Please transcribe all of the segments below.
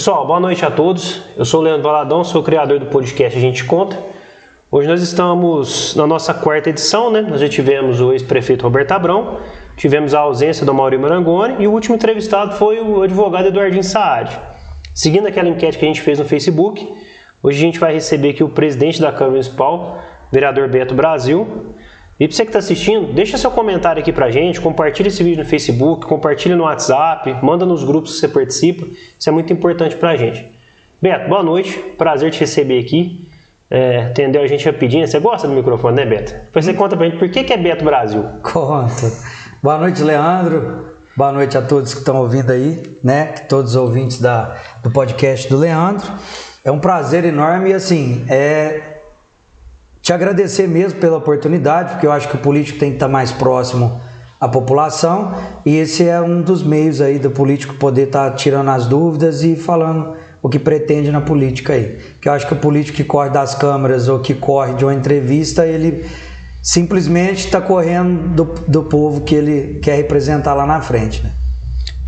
Pessoal, boa noite a todos. Eu sou o Leandro Valadão, sou o criador do podcast A Gente Conta. Hoje nós estamos na nossa quarta edição, né? Nós já tivemos o ex-prefeito Roberto Abrão, tivemos a ausência do Maurício Marangoni e o último entrevistado foi o advogado Eduardinho Saad. Seguindo aquela enquete que a gente fez no Facebook, hoje a gente vai receber aqui o presidente da Câmara Municipal, vereador Beto Brasil, e para você que está assistindo, deixa seu comentário aqui para a gente, compartilha esse vídeo no Facebook, compartilha no WhatsApp, manda nos grupos que você participa, isso é muito importante para a gente. Beto, boa noite, prazer te receber aqui, é, atendeu a gente rapidinho, você gosta do microfone, né Beto? Depois você conta para a gente por que, que é Beto Brasil. Conta. Boa noite, Leandro, boa noite a todos que estão ouvindo aí, né, todos os ouvintes da, do podcast do Leandro. É um prazer enorme e assim, é te agradecer mesmo pela oportunidade, porque eu acho que o político tem que estar mais próximo à população e esse é um dos meios aí do político poder estar tirando as dúvidas e falando o que pretende na política aí. Que eu acho que o político que corre das câmeras ou que corre de uma entrevista, ele simplesmente está correndo do, do povo que ele quer representar lá na frente, né?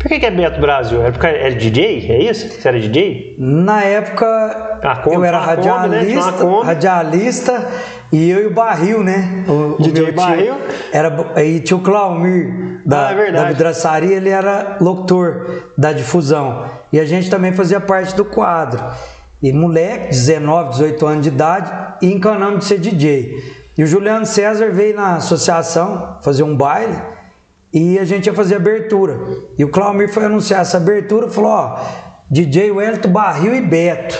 Por que, que é Beto Brasil? É porque era DJ? É isso? Você era DJ? Na época Kombi, eu era tinha uma Kombi, né? Radialista, radialista e eu e o Barril, né? O, DJ meu tio Barril? Era, e tinha o Claumir da, Ah, é da vidraçaria, ele era locutor da difusão. E a gente também fazia parte do quadro. E moleque, 19, 18 anos de idade, e encanamos de ser DJ. E o Juliano César veio na associação fazer um baile e a gente ia fazer abertura. E o Claumir foi anunciar essa abertura falou: ó, DJ Wellington Barril e Beto.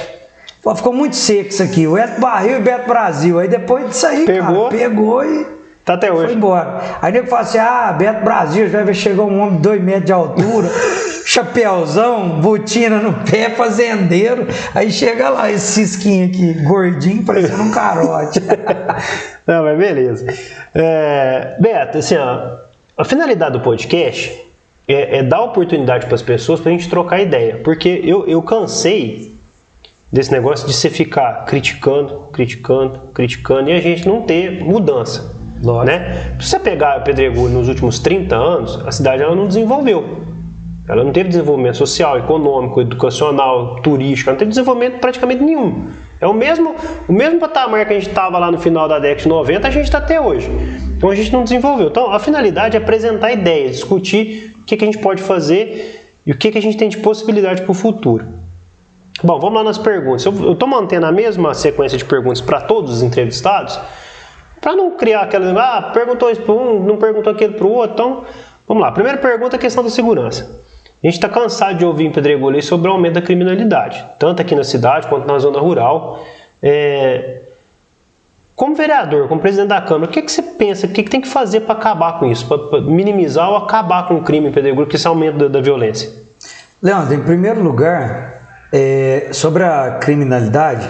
Pô, ficou muito seco isso aqui, Wellington Barril e Beto Brasil. Aí depois disso aí, Pegou? cara, pegou e Tá até foi hoje. embora. Aí nego fala assim: ah, Beto Brasil, já vai chegar um homem de dois metros de altura, chapéuzão, botina no pé, fazendeiro. Aí chega lá esse cisquinho aqui, gordinho, parecendo um carote. Não, mas beleza. É, Beto, assim, ó, a finalidade do podcast é, é dar oportunidade para as pessoas para a gente trocar ideia. Porque eu, eu cansei desse negócio de você ficar criticando, criticando, criticando e a gente não ter mudança. Lógico. Né? Se você pegar Pedregulho nos últimos 30 anos, a cidade ela não desenvolveu. Ela não teve desenvolvimento social, econômico, educacional, turístico, ela não teve desenvolvimento praticamente nenhum. É o mesmo, o mesmo patamar que a gente estava lá no final da década de 90, a gente está até hoje. Então a gente não desenvolveu. Então a finalidade é apresentar ideias, discutir o que, que a gente pode fazer e o que, que a gente tem de possibilidade para o futuro. Bom, vamos lá nas perguntas. Eu estou mantendo a mesma sequência de perguntas para todos os entrevistados, para não criar aquela. Ah, perguntou isso para um, não perguntou aquilo para o outro. Então, vamos lá. Primeira pergunta é a questão da segurança. A gente está cansado de ouvir em Pedregulho sobre o aumento da criminalidade, tanto aqui na cidade quanto na zona rural. É, Como vereador, como presidente da Câmara, o que, que você pensa, o que, que tem que fazer para acabar com isso, para minimizar ou acabar com o crime em Pedregulho, com esse aumento da, da violência? Leandro, em primeiro lugar, é, sobre a criminalidade,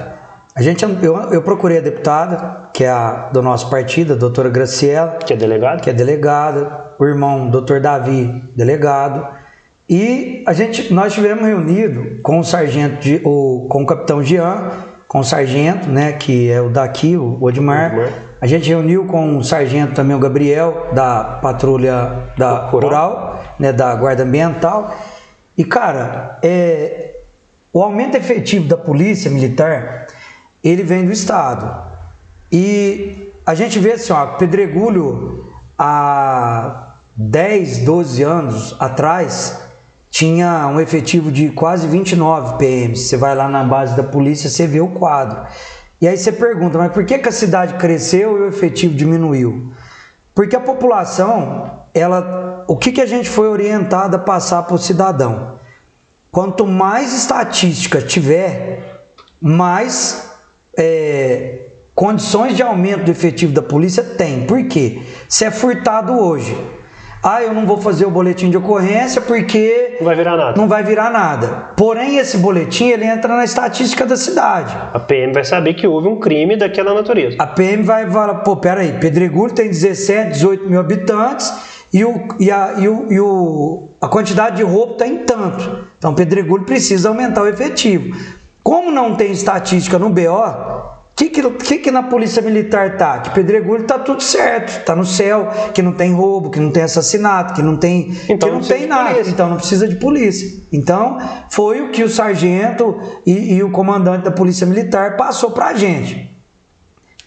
a gente, eu, eu procurei a deputada, que é a do nosso partido, a doutora Graciela, Que é delegado? que é delegada, o irmão doutor Davi, delegado, e a gente, nós tivemos reunido com o sargento, de, o, com o capitão Jean, com o sargento, né, que é o daqui, o Odmar, Odmar. a gente reuniu com o sargento também, o Gabriel, da patrulha da Rural. rural, né, da guarda ambiental, e cara, é, o aumento efetivo da polícia militar, ele vem do Estado. E a gente vê assim, ó, Pedregulho, há 10, 12 anos atrás, tinha um efetivo de quase 29 PMs. Você vai lá na base da polícia, você vê o quadro. E aí você pergunta, mas por que, que a cidade cresceu e o efetivo diminuiu? Porque a população, ela, o que, que a gente foi orientado a passar para o cidadão? Quanto mais estatística tiver, mais é, condições de aumento do efetivo da polícia tem. Por quê? Se é furtado hoje, ah, eu não vou fazer o boletim de ocorrência porque Não vai virar nada. não vai virar nada. Porém, esse boletim ele entra na estatística da cidade. A PM vai saber que houve um crime daquela natureza. A PM vai falar, pô, peraí, Pedregulho tem 17, 18 mil habitantes e, o, e, a, e, o, e o, a quantidade de roubo está em tanto. Então, Pedregulho precisa aumentar o efetivo. Como não tem estatística no BO, que, que, que, que na polícia militar tá? Que pedregulho tá tudo certo, tá no céu, que não tem roubo, que não tem assassinato, que não tem, Então que não não tem nada, então não precisa de polícia. Então foi o que o sargento e, e o comandante da polícia militar passou pra gente.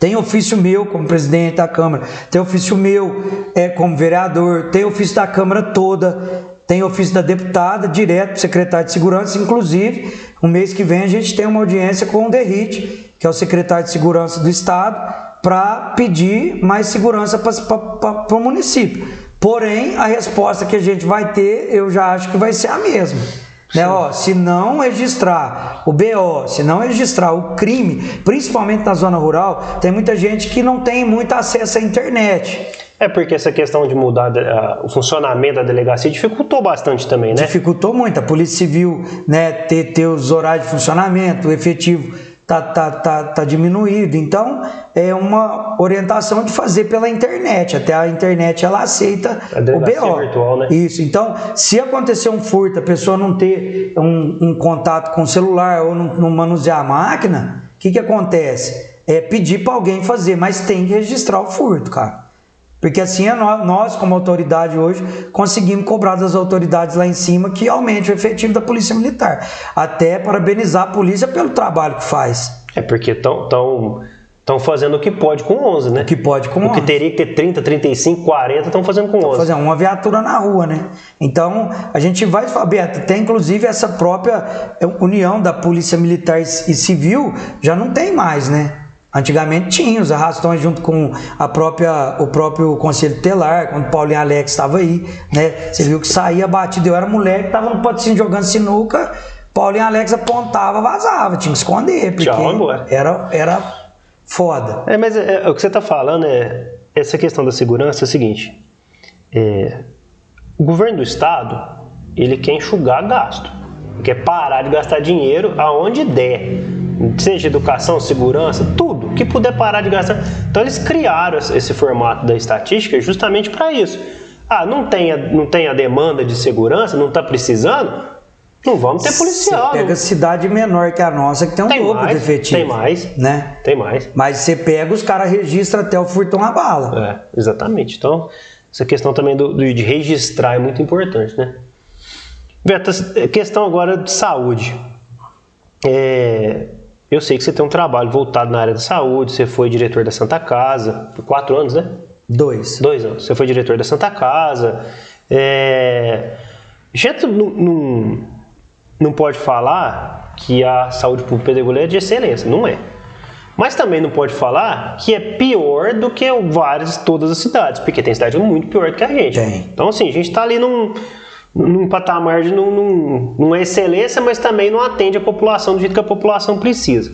Tem ofício meu como presidente da Câmara, tem ofício meu é, como vereador, tem ofício da Câmara toda, tem ofício da deputada, direto para o secretário de Segurança. Inclusive, o mês que vem a gente tem uma audiência com o Derrite, que é o secretário de Segurança do Estado, para pedir mais segurança para o município. Porém, a resposta que a gente vai ter, eu já acho que vai ser a mesma. Né, ó, se não registrar o BO, se não registrar o crime, principalmente na zona rural, tem muita gente que não tem muito acesso à internet. É porque essa questão de mudar a- o funcionamento da delegacia dificultou bastante também, né? Dificultou muito. A Polícia Civil né, ter, ter os horários de funcionamento, o efetivo tá, tá, tá, tá diminuído. Então, é uma orientação de fazer pela internet. Até a internet ela aceita o BO. virtual, né? Isso. Então, se acontecer um furto, a pessoa não ter um, um contato com o celular ou não, não manusear a máquina, o que, que acontece? É pedir para alguém fazer, mas tem que registrar o furto, cara. Porque assim é nó- nós, como autoridade hoje, conseguimos cobrar das autoridades lá em cima que aumente o efetivo da Polícia Militar. Até parabenizar a polícia pelo trabalho que faz. É porque estão tão, tão fazendo o que pode com 11, né? O que pode com O que 11. teria que ter 30, 35, 40, estão fazendo com 11. fazer uma viatura na rua, né? Então, a gente vai, Beto, tem inclusive essa própria é, união da Polícia Militar e Civil, já não tem mais, né? Antigamente tinha os arrastões junto com a própria, o próprio Conselho Tutelar, quando Paulinho Alex estava aí, né? Você viu que saía batido, eu era mulher que estava no patrocínio jogando sinuca, Paulinho Alex apontava, vazava, tinha que esconder, porque era, era foda. É, mas é, é, o que você está falando é essa questão da segurança é o seguinte: é, o governo do estado ele quer enxugar gasto, quer parar de gastar dinheiro aonde der, seja educação, segurança, tudo que puder parar de gastar. Então eles criaram esse formato da estatística justamente para isso. Ah, não tem, a, não tem a demanda de segurança, não está precisando, não vamos ter policial. Você não- pega cidade menor que a nossa, que tem um Tem dobro mais, de efetivo. tem mais. Né? Tem mais. Mas você pega, os caras registram até o furtão a bala. É, exatamente. Então, essa questão também do, do- de registrar é muito importante, né? Beto, questão agora de saúde. É, eu sei que você tem um trabalho voltado na área da saúde, você foi diretor da Santa Casa por quatro anos, né? Dois. Dois anos. Você foi diretor da Santa Casa. É... Gente, não, não, não pode falar que a saúde pública pedregulha é de excelência. Não é. Mas também não pode falar que é pior do que várias, todas as cidades. Porque tem cidade muito pior do que a gente. Tem. Então, assim, a gente está ali num, num patamar de não, não, não é excelência, mas também não atende a população do jeito que a população precisa.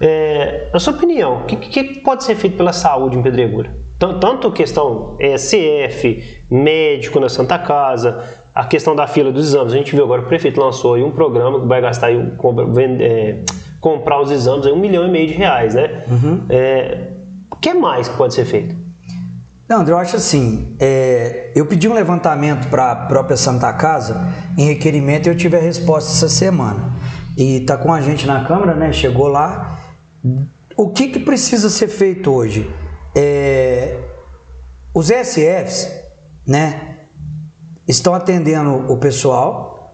É, na sua opinião, o que, que pode ser feito pela saúde em Pedregulho? Tan- Tanto questão ESF, médico na Santa Casa, a questão da fila dos exames. A gente viu agora o prefeito lançou aí um programa que vai gastar aí, um- é, comprar os exames aí um milhão e meio de reais, né? É, o que mais que pode ser feito? Não, André, eu acho assim, é, eu pedi um levantamento para a própria Santa Casa em requerimento e eu tive a resposta essa semana. E tá com a gente na Câmara, né? Chegou lá. O que, que precisa ser feito hoje? É, os ESFs, né? Estão atendendo o pessoal.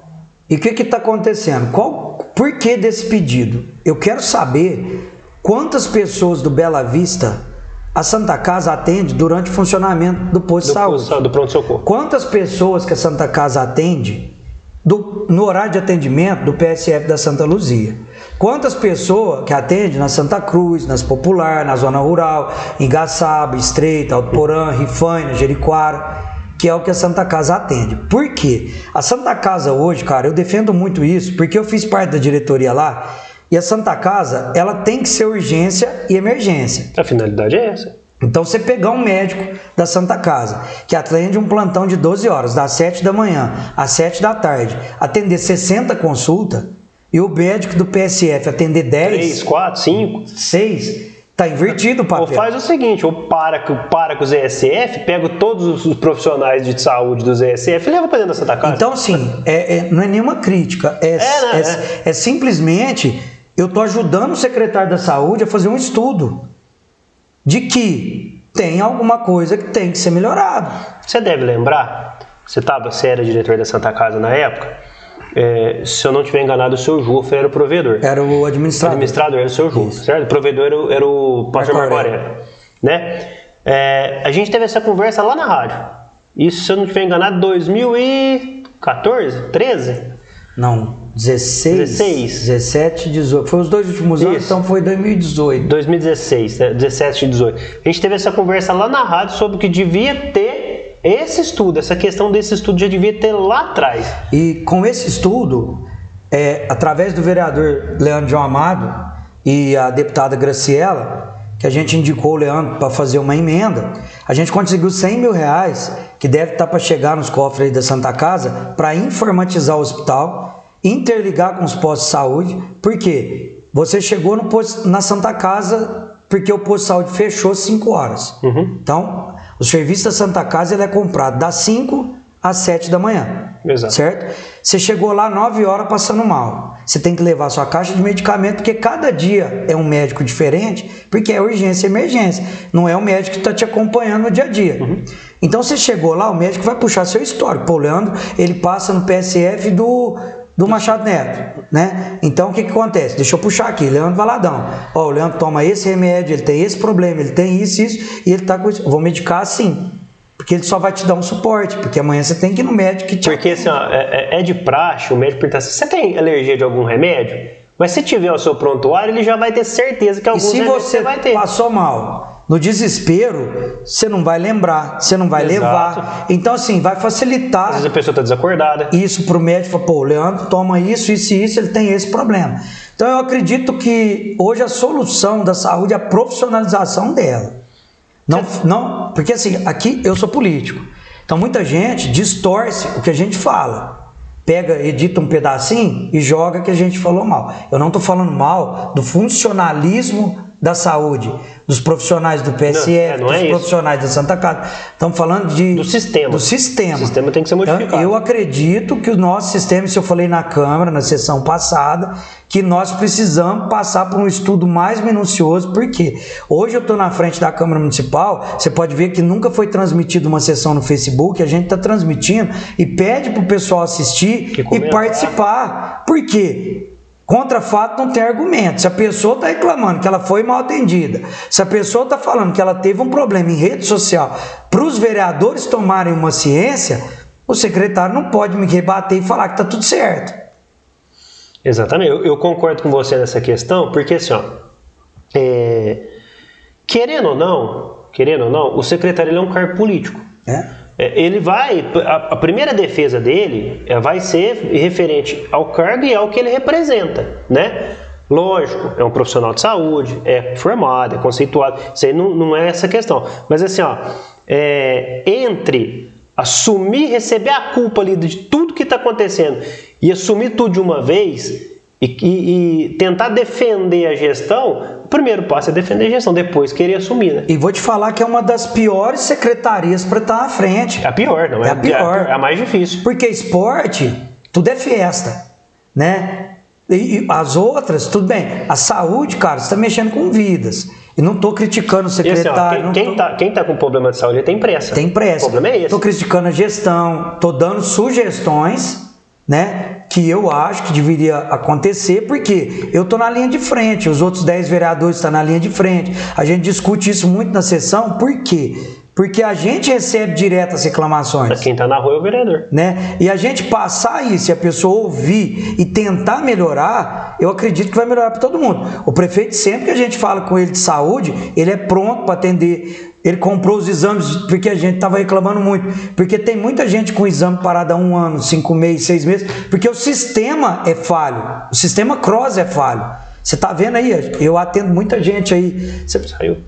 E o que está acontecendo? Qual, por que desse pedido? Eu quero saber quantas pessoas do Bela Vista a Santa Casa atende durante o funcionamento do posto de Do, saúde. do pronto-socorro. Quantas pessoas que a Santa Casa atende do- no horário de atendimento do PSF da Santa Luzia? Quantas pessoas que atende na Santa Cruz, nas Popular, na Zona Rural, em Gaçaba, Estreita, Alto Porã, Rifaina, Jericoara, que é o que a Santa Casa atende. Por quê? A Santa Casa hoje, cara, eu defendo muito isso, porque eu fiz parte da diretoria lá, e a Santa Casa, ela tem que ser urgência e emergência. A finalidade é essa. Então você pegar um médico da Santa Casa, que atende um plantão de 12 horas, das 7 da manhã às 7 da tarde, atender 60 consultas, e o médico do PSF atender 10, 3, 4, 5. 6, tá invertido o Ou papel. faz o seguinte, ou para, com- para com os ESF, pega todos os- profissionais de saúde dos ESF e leva para dentro da Santa Casa. Então, assim, é- é- não é nenhuma crítica, é, É, né? é- é simplesmente eu estou ajudando o secretário da saúde a fazer um estudo de que tem alguma coisa que tem que ser melhorado. Você deve lembrar, você, tava, você era diretor da Santa Casa na época, é, se eu não estiver enganado, o seu Jufra era o provedor. Era o administrador. O administrador era o seu Jufra, certo? O provedor era o, era o pastor Marco Aurélio. Né? É, a gente teve essa conversa lá na rádio. Isso, se eu não estiver enganado, 2014, 13? Não, 16, 16. 17, 18. Foi os dois últimos Isso. anos, então foi 2018. 2016, 17 e 18. A gente teve essa conversa lá na rádio sobre que devia ter esse estudo, essa questão desse estudo já devia ter lá atrás. E com esse estudo, é, através do vereador Leandro João Amado e a deputada Graciela, que a gente indicou o Leandro para fazer uma emenda, a gente conseguiu 100 mil reais, que deve estar tá para chegar nos cofres da Santa Casa, para informatizar o hospital, interligar com os postos de saúde, porque você chegou no posto, na Santa Casa porque o posto de saúde fechou 5 horas. Uhum. Então, o serviço da Santa Casa ele é comprado das 5 às 7 da manhã. Exato. Certo? Você chegou lá 9 horas passando mal. Você tem que levar sua caixa de medicamento, porque cada dia é um médico diferente, porque é urgência e emergência. Não é o médico que está te acompanhando no dia a dia. Uhum. Então você chegou lá, o médico vai puxar seu histórico. Pô, Leandro, ele passa no PSF do do Machado Neto, né? Então o que, que acontece? Deixa eu puxar aqui, Leandro Valadão. Ó, o Leandro toma esse remédio, ele tem esse problema, ele tem isso, isso, e ele tá com isso. Vou medicar assim. Porque ele só vai te dar um suporte, porque amanhã você tem que ir no médico que te Porque assim, ó, é, é de praxe, o médico pergunta assim, você tem alergia de algum remédio? Mas se tiver o seu prontuário, ele já vai ter certeza que algum remédio você vai ter. passou mal, no desespero, você não vai lembrar, você não vai Exato. levar. Então, assim, vai facilitar. Às vezes a pessoa está desacordada. Isso para o médico, pô, o Leandro toma isso, isso e isso, ele tem esse problema. Então, eu acredito que hoje a solução da saúde é a profissionalização dela. Não, não, porque assim, aqui eu sou político. Então, muita gente distorce o que a gente fala pega, edita um pedacinho e joga que a gente falou mal. Eu não estou falando mal do funcionalismo da saúde dos profissionais do PSF, não, é, não dos é profissionais da Santa Casa. Estamos falando de, do sistema. Do sistema. O sistema tem que ser modificado. Então, eu acredito que o nosso sistema, isso eu falei na Câmara, na sessão passada, que nós precisamos passar por um estudo mais minucioso, porque hoje eu estou na frente da Câmara Municipal, você pode ver que nunca foi transmitida uma sessão no Facebook, a gente está transmitindo e pede para o pessoal assistir e participar. Por quê? Contra fato não tem argumento. Se a pessoa está reclamando que ela foi mal atendida, se a pessoa está falando que ela teve um problema em rede social, para os vereadores tomarem uma ciência, o secretário não pode me rebater e falar que está tudo certo. Exatamente, eu, eu, concordo com você nessa questão, porque assim, ó, é, querendo ou não, querendo ou não, o secretário é um cargo político. É? É, ele vai, a, primeira defesa dele é, vai ser referente ao cargo e ao que ele representa, né? Lógico, é um profissional de saúde, é formado, é conceituado, isso aí não, não é essa questão. Mas assim, ó, é, entre assumir, receber a culpa ali de tudo que está acontecendo e assumir tudo de uma vez, e, e, e, tentar defender a gestão, o primeiro passo é defender a gestão, depois querer assumir. Né? E vou te falar que é uma das piores secretarias para estar à frente. É a pior, não é? É a pior. É a mais difícil. Porque esporte, tudo é festa, né? E, as outras, tudo bem. A saúde, cara, você está mexendo com vidas. E não estou criticando o secretário. Esse, ó, quem, quem, tô... tá, tá com problema de saúde tem pressa. Tem pressa. O problema é esse. Estou criticando a gestão, estou dando sugestões né, que eu acho que deveria acontecer, porque eu estou na linha de frente, os outros 10 vereadores estão na linha de frente. A gente discute isso muito na sessão, por quê? Porque a gente recebe direto as reclamações. Quem está na rua é o vereador. Né? E a gente passar isso e a pessoa ouvir e tentar melhorar, eu acredito que vai melhorar para todo mundo. O prefeito, sempre que a gente fala com ele de saúde, ele é pronto para atender ele comprou os exames porque a gente estava reclamando muito. Porque tem muita gente com exame parado há um ano, cinco meses, seis meses, porque o sistema é falho. O sistema cross é falho. Você está vendo aí? Eu atendo muita gente aí. Você saiu.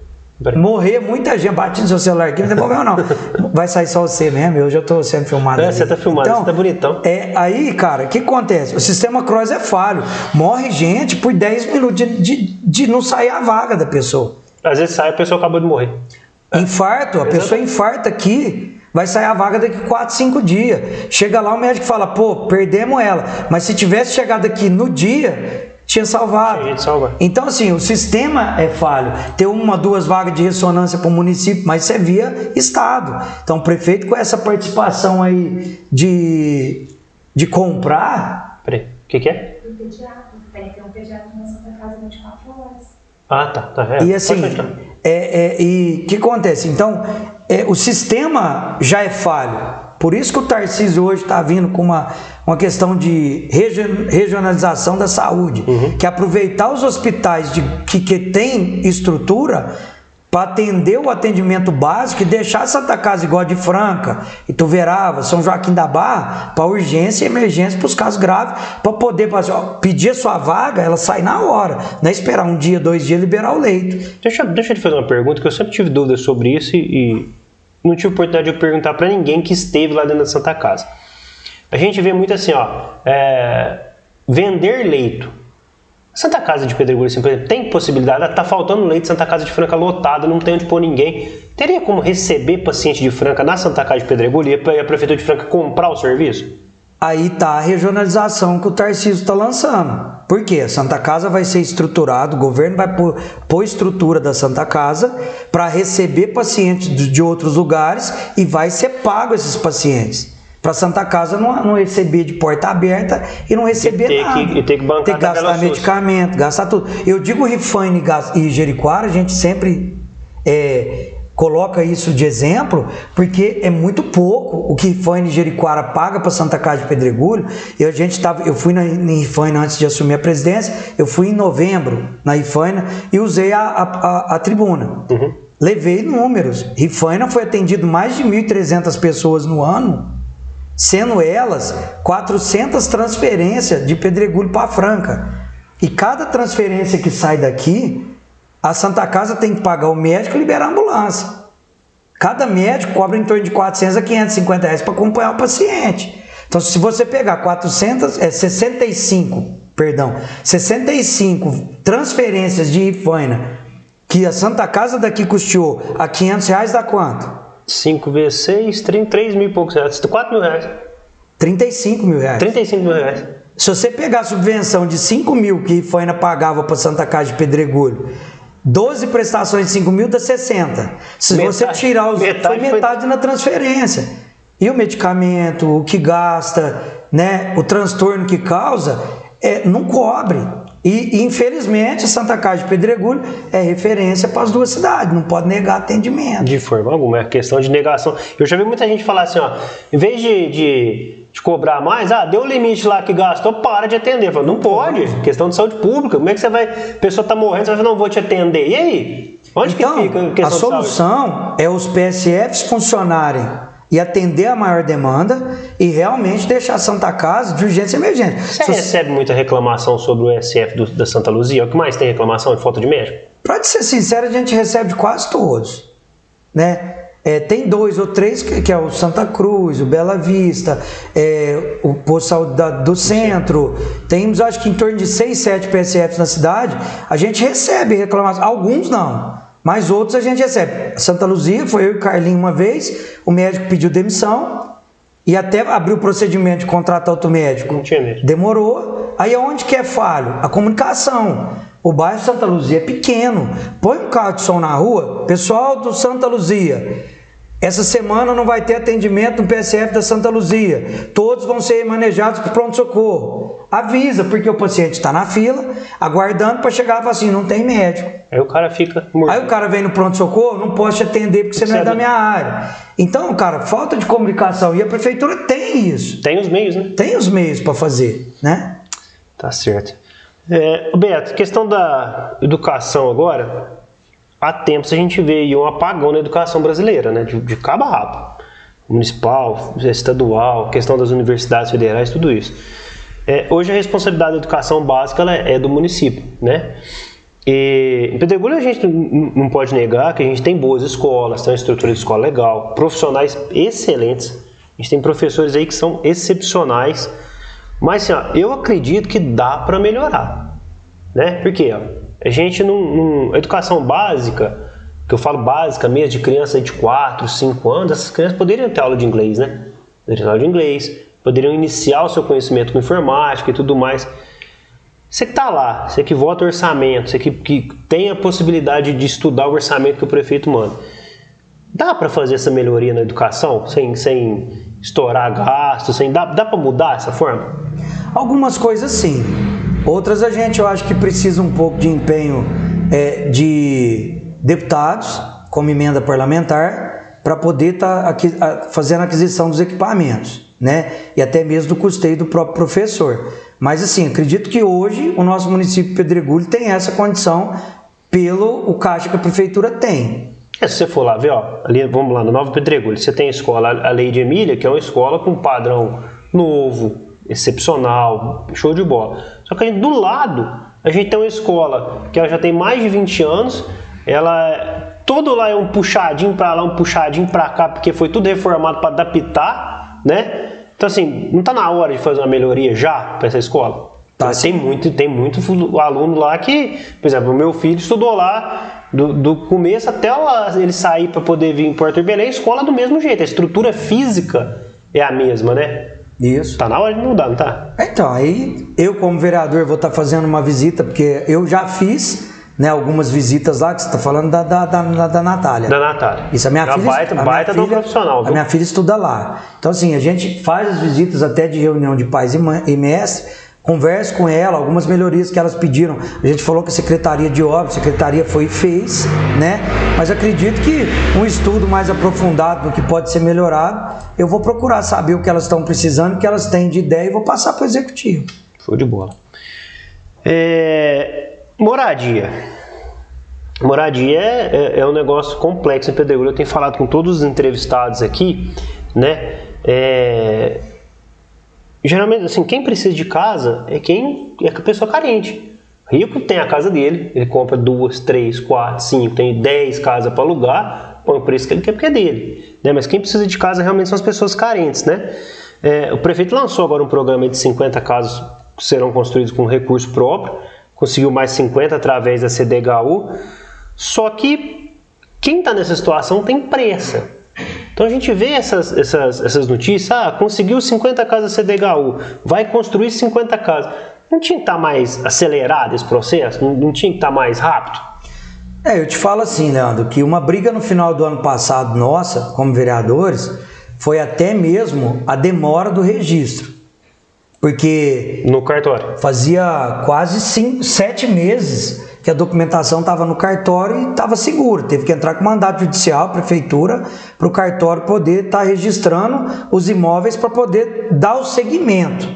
Morrer muita gente, bate no seu celular aqui, não tem problema não. Vai sair só você mesmo, eu já estou sendo filmado. É, você está filmado, então, você está bonitão. É, aí, cara, o que acontece? O sistema cross é falho. Morre gente por 10 minutos de, de, de não sair a vaga da pessoa. Às vezes sai, a pessoa acabou de morrer. Infarto, a pessoa infarta aqui, vai sair a vaga daqui 4, 5 dias. Chega lá, o médico fala, pô, perdemos ela. Mas se tivesse chegado aqui no dia, tinha salvado. Então, assim, o sistema é falho. Ter uma, duas vagas de ressonância para o município, mas você via Estado. Então, o prefeito, com essa participação aí de, de comprar. Peraí, o que, que é? O pediatra, tem que ter um pediatra na Santa Casa 24 horas. Ah, tá. tá é. E assim. É, é, e o que acontece? Então, é, o sistema já é falho. Por isso que o Tarcísio hoje está vindo com uma, uma questão de regi- regionalização da saúde, que é aproveitar os hospitais de, que, que têm estrutura para atender o atendimento básico e deixar Santa Casa igual de Franca, Ituverava, São Joaquim da Barra, para urgência e emergência para os casos graves, para poder ó, pedir a sua vaga, ela sai na hora, não é esperar um dia, dois dias liberar o leito. Deixa, deixa eu te fazer uma pergunta, que eu sempre tive dúvidas sobre isso e, não tive oportunidade de perguntar para ninguém que esteve lá dentro da Santa Casa. A gente vê muito assim, ó, é, vender leito. Santa Casa de Pedregulho, assim, por exemplo, tem possibilidade, tá faltando leito, Santa Casa de Franca lotada, não tem onde pôr ninguém. Teria como receber paciente de Franca na Santa Casa de Pedregulho e a Prefeitura de Franca comprar o serviço? Aí tá a regionalização que o Tarcísio está lançando. Por quê? A Santa Casa vai ser estruturado, o governo vai pôr, pôr estrutura da Santa Casa para receber pacientes de outros lugares e vai ser pago esses pacientes. Para Santa Casa não, não receber de porta aberta e não receber ter nada. que- e ter que bancar Ter que gastar SUS. medicamento, gastar tudo. Eu digo Rifane e e Jericoara, a gente sempre é, coloca isso de exemplo, porque é muito pouco o que Rifane e Jericoara paga para Santa Casa de Pedregulho. Eu, a gente tava, eu fui na, Rifane antes de assumir a presidência, eu fui em novembro na Rifane e usei a, a, a- a tribuna. Levei números. Rifaina foi atendido mais de 1.300 pessoas no ano, sendo elas 400 transferências de Pedregulho para Franca. E cada transferência que sai daqui, a Santa Casa tem que pagar o médico e liberar a ambulância. Cada médico cobra em torno de 400 a 550 reais para acompanhar o paciente. Então, se você pegar 400, é 65, perdão, 65 transferências de Ifaina que a Santa Casa daqui custeou a 500 reais, dá quanto? 5 vezes 6, 3 mil e poucos reais. 4 mil reais. 35 mil reais. 35 mil reais. Se você pegar a subvenção de 5 mil que Ifaina pagava para Santa Casa de Pedregulho, 12 prestações de 5 mil dá 60. Se Metade- você tirar os. metade foi foi- metade na transferência. E o medicamento, o que gasta, né, o transtorno que causa, é, não cobre. E, infelizmente, Santa Casa de Pedregulho é referência para as duas cidades, não pode negar atendimento. De forma alguma, é questão de negação. Eu já vi muita gente falar assim, ó, em vez de, de, de cobrar mais, ah, deu o limite lá que gastou, para de atender. Falo, não pode, questão de saúde pública. Como é que você vai, a pessoa tá morrendo, você vai falar, não vou te atender. E aí? Onde Então, que fica a a questão saúde? solução é os PSFs funcionarem e atender a maior demanda e realmente deixar a Santa Casa de urgência e emergência. Você Se- recebe muita reclamação sobre o SF do- da Santa Luzia? O que mais tem reclamação de falta de médico? Pra te ser sincero, a gente recebe de quase todos, né? É, tem dois ou três que, que é o Santa Cruz, o Bela Vista, é, o Posto de Saúde da- do Centro. Temos acho que em torno de seis, sete PSFs na cidade. A gente recebe reclamação, alguns não, mas outros a gente recebe. Santa Luzia foi eu e o Carlinho uma vez, o médico pediu demissão e até abriu o procedimento de contratar outro médico. Não tinha médico. Demorou. Aí aonde que é falho? A comunicação. O bairro Santa Luzia é pequeno. Põe um carro de som na rua, pessoal do Santa Luzia. Essa semana não vai ter atendimento no PSF da Santa Luzia. Todos vão ser manejados por pronto-socorro. Avisa, porque o paciente está na fila, aguardando para chegar e falar assim: não tem médico. Aí o cara fica morto. Aí o cara vem no pronto-socorro, não posso te atender porque você não é é da minha área. Então, cara, falta de comunicação. E a prefeitura tem isso. Tem os meios, né? Tem os meios para fazer, né? Tá certo. É, Beto, questão da educação agora, há tempos a gente vê um apagão na educação brasileira, né? De, de cabo a rabo. Municipal, estadual, questão das universidades federais, tudo isso. É, hoje a responsabilidade da educação básica ela é do município, né? E em Pedregulho a gente não pode negar que a gente tem boas escolas, tem uma estrutura de escola legal, profissionais excelentes. A gente tem professores aí que são excepcionais. Mas assim, ó, eu acredito que dá para melhorar, né? Porque ó, a gente não, não- educação básica, que eu falo básica mesmo de criança de 4, 5 anos, essas crianças poderiam ter aula de inglês, né? Poderiam ter aula de inglês, poderiam iniciar o seu conhecimento com informática e tudo mais. Você que está lá, você que vota orçamento, você que, que tem a possibilidade de estudar o orçamento que o prefeito manda, dá para fazer essa melhoria na educação sem, sem estourar gastos, sem, dá, dá para mudar essa forma? Algumas coisas sim, outras a gente eu acho que precisa um pouco de empenho é, de deputados, como emenda parlamentar, para poder estar tá fazendo a aquisição dos equipamentos, né? E até mesmo do custeio do próprio professor. Mas assim, acredito que hoje o nosso município de Pedregulho tem essa condição pelo o caixa que a prefeitura tem. É, se você for lá ver, ó, ali, vamos lá, no Nova Pedregulho, você tem a escola a Lei de Emília, que é uma escola com padrão novo, excepcional, show de bola. Só que do lado, a gente tem uma escola que ela já tem mais de 20 anos, ela todo lá é um puxadinho para lá, um puxadinho para cá, porque foi tudo reformado para adaptar, né? Então assim, não está na hora de fazer uma melhoria já para essa escola? Tá, tem muito, tem muito aluno lá que, por exemplo, o meu filho estudou lá do, do começo até ele sair para poder vir em Porto Belém, a escola do mesmo jeito, a estrutura física é a mesma, né? Isso. Tá na hora de mudar, não tá? Então, aí eu como vereador vou estar tá fazendo uma visita, porque eu já fiz né, algumas visitas lá, que você está falando da, da, da, da Natália. Da Natália. Isso, a minha é filha. Baita, a baita minha filha, profissional. Viu? A minha filha estuda lá. Então, assim, a gente faz as visitas até de reunião de pais e, mãe, e mestre, conversa com ela, algumas melhorias que elas pediram. A gente falou que a Secretaria de Obras, a Secretaria foi e fez, né? Mas acredito que um estudo mais aprofundado do que pode ser melhorado, eu vou procurar saber o que elas estão precisando, o que elas têm de ideia e vou passar para o executivo. Show de bola. É, moradia. Moradia é, é, é, um negócio complexo em Pedregulho. Eu tenho falado com todos os entrevistados aqui, né? É, geralmente, assim, quem precisa de casa é quem é a pessoa carente. Rico tem a casa dele, ele compra duas, três, quatro, cinco, tem dez casas para alugar, põe o preço que ele quer porque é dele. Né? Mas quem precisa de casa realmente são as pessoas carentes, né? É, o prefeito lançou agora um programa de 50 casas que serão construídos com recurso próprio, conseguiu mais 50 através da CDHU. Só que quem está nessa situação tem pressa. Então a gente vê essas, essas, essas notícias, ah, conseguiu 50 casas CDHU, vai construir 50 casas. Não tinha que estar tá mais acelerado esse processo? Não, não tinha que estar tá mais rápido? É, eu te falo assim, Leandro, que uma briga no final do ano passado nossa, como vereadores, foi até mesmo a demora do registro. Porque. No cartório. Fazia quase cinco, sete meses que a documentação estava no cartório e estava seguro. Teve que entrar com mandato judicial, prefeitura, para o cartório poder estar tá registrando os imóveis para poder dar o segmento.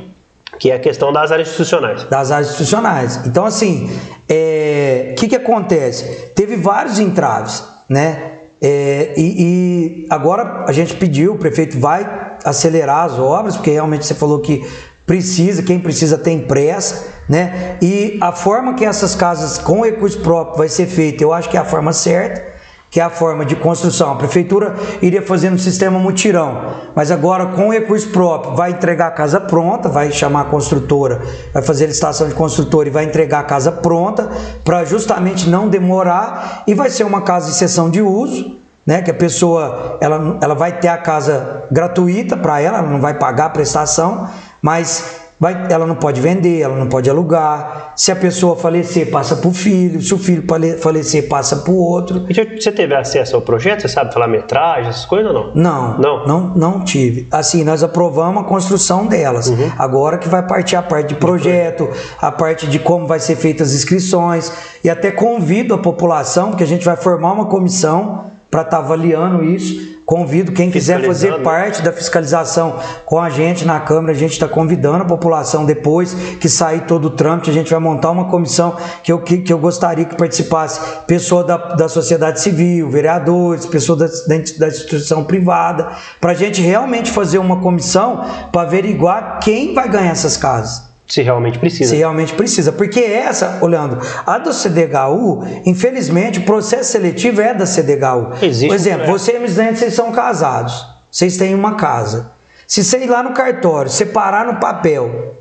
Que é a questão das áreas institucionais. Das áreas institucionais. Então, assim, o é, que, que acontece? Teve vários entraves, né? É, e, e, agora a gente pediu, o prefeito vai acelerar as obras, porque realmente você falou que precisa, quem precisa tem pressa, né? E a forma que essas casas com recurso próprio vai ser feita, eu acho que é a forma certa, que é a forma de construção. A prefeitura iria fazendo um sistema mutirão, mas agora com recurso próprio vai entregar a casa pronta, vai chamar a construtora, vai fazer a licitação de construtora e vai entregar a casa pronta para justamente não demorar e vai ser uma casa de sessão de uso, né, que a pessoa ela, ela vai ter a casa gratuita para ela, ela não vai pagar a prestação, mas vai, ela não pode vender, ela não pode alugar. Se a pessoa falecer, passa para o filho. Se o filho falecer, passa para o outro. Você teve acesso ao projeto? Você sabe falar metragem, essas coisas ou não? Não, não, não, não tive. Assim, nós aprovamos a construção delas. Uhum. Agora que vai partir a parte de projeto, a parte de como vai ser feitas as inscrições. E até convido a população, porque a gente vai formar uma comissão para estar tá avaliando isso Convido quem quiser fazer parte da fiscalização com a gente na Câmara. A gente está convidando a população depois que sair todo o trâmite. A gente vai montar uma comissão que eu, que, que eu gostaria que participasse pessoa da, da sociedade civil, vereadores, pessoa da, da instituição privada, para a gente realmente fazer uma comissão para averiguar quem vai ganhar essas casas. Se realmente precisa. Se realmente precisa. Porque essa, olhando, a do CDHU, infelizmente, o processo seletivo é da CDHU. Existe Por exemplo, um você e Miss vocês são casados. Vocês têm uma casa. Se você ir lá no cartório, separar no papel,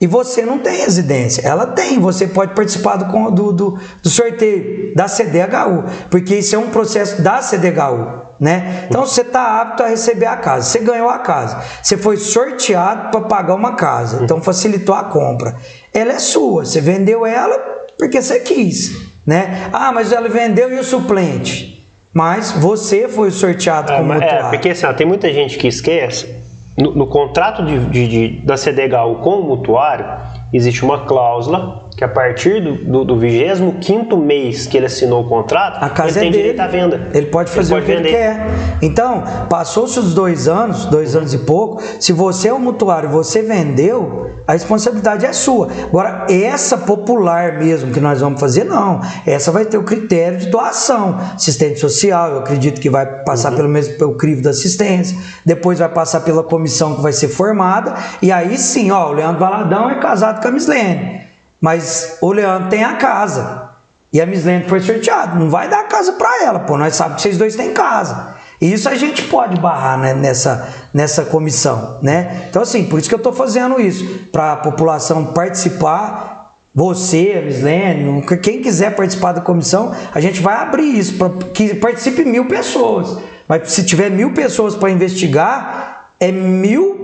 e você não tem residência, ela tem, você pode participar do, do, do, do sorteio da CDHU, porque isso é um processo da CDHU. Né? Então você está apto a receber a casa. Você ganhou a casa. Você foi sorteado para pagar uma casa. Então facilitou a compra. Ela é sua. Você vendeu ela porque você quis, né? Ah, mas ela vendeu e o suplente. Mas você foi sorteado É, como é, mutuário. porque assim, ó, tem muita gente que esquece. No, no contrato de, de- de- da CDHU com o mutuário, existe uma cláusula que a partir do, do, do 25 mês que ele assinou o contrato, A casa ele tem é dele. direito à venda. Ele pode fazer pode o que ele vender. quer. Então, passou-se os dois anos, dois anos e pouco. Se você é um mutuário e você vendeu, a responsabilidade é sua. Agora, essa popular mesmo que nós vamos fazer, não. Essa vai ter o critério de doação. Assistente social, eu acredito que vai passar pelo mesmo pelo crivo da assistência. Depois vai passar pela comissão que vai ser formada. E aí sim, ó, o Leandro Valadão é casado com a Mislene. Mas o Leandro tem a casa. E a Mislene foi sorteada. Não vai dar casa para ela, pô. Nós sabemos que vocês dois têm casa. E isso a gente pode barrar né, nessa, nessa comissão, né? Então, assim, por isso que eu estou fazendo isso. Para a população participar, você, a Mislene, quem quiser participar da comissão, a gente vai abrir isso para que participe mil pessoas. Mas se tiver mil pessoas para investigar, é mil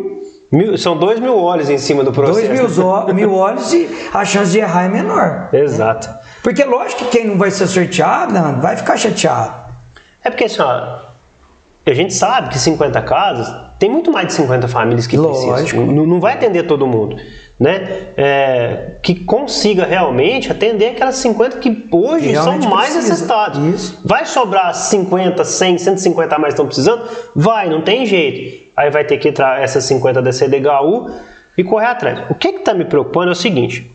Mil- são dois mil olhos em cima do processo. dois mil, mil olhos e a chance de errar é menor. Exato. Porque lógico que quem não vai ser sorteado, Leandro, vai ficar chateado. É porque assim, ó, a gente sabe que 50 casas, tem muito mais de 50 famílias que Lógico. precisam. Não, não vai atender todo mundo. Né? É, que consiga realmente atender aquelas 50 que hoje Que são mais precisa. Isso. Vai sobrar 50, 100, 150 a mais que estão precisando? Vai, não tem jeito. Aí vai ter que entrar essas 50 da CDHU e correr atrás. O que está me preocupando é o seguinte: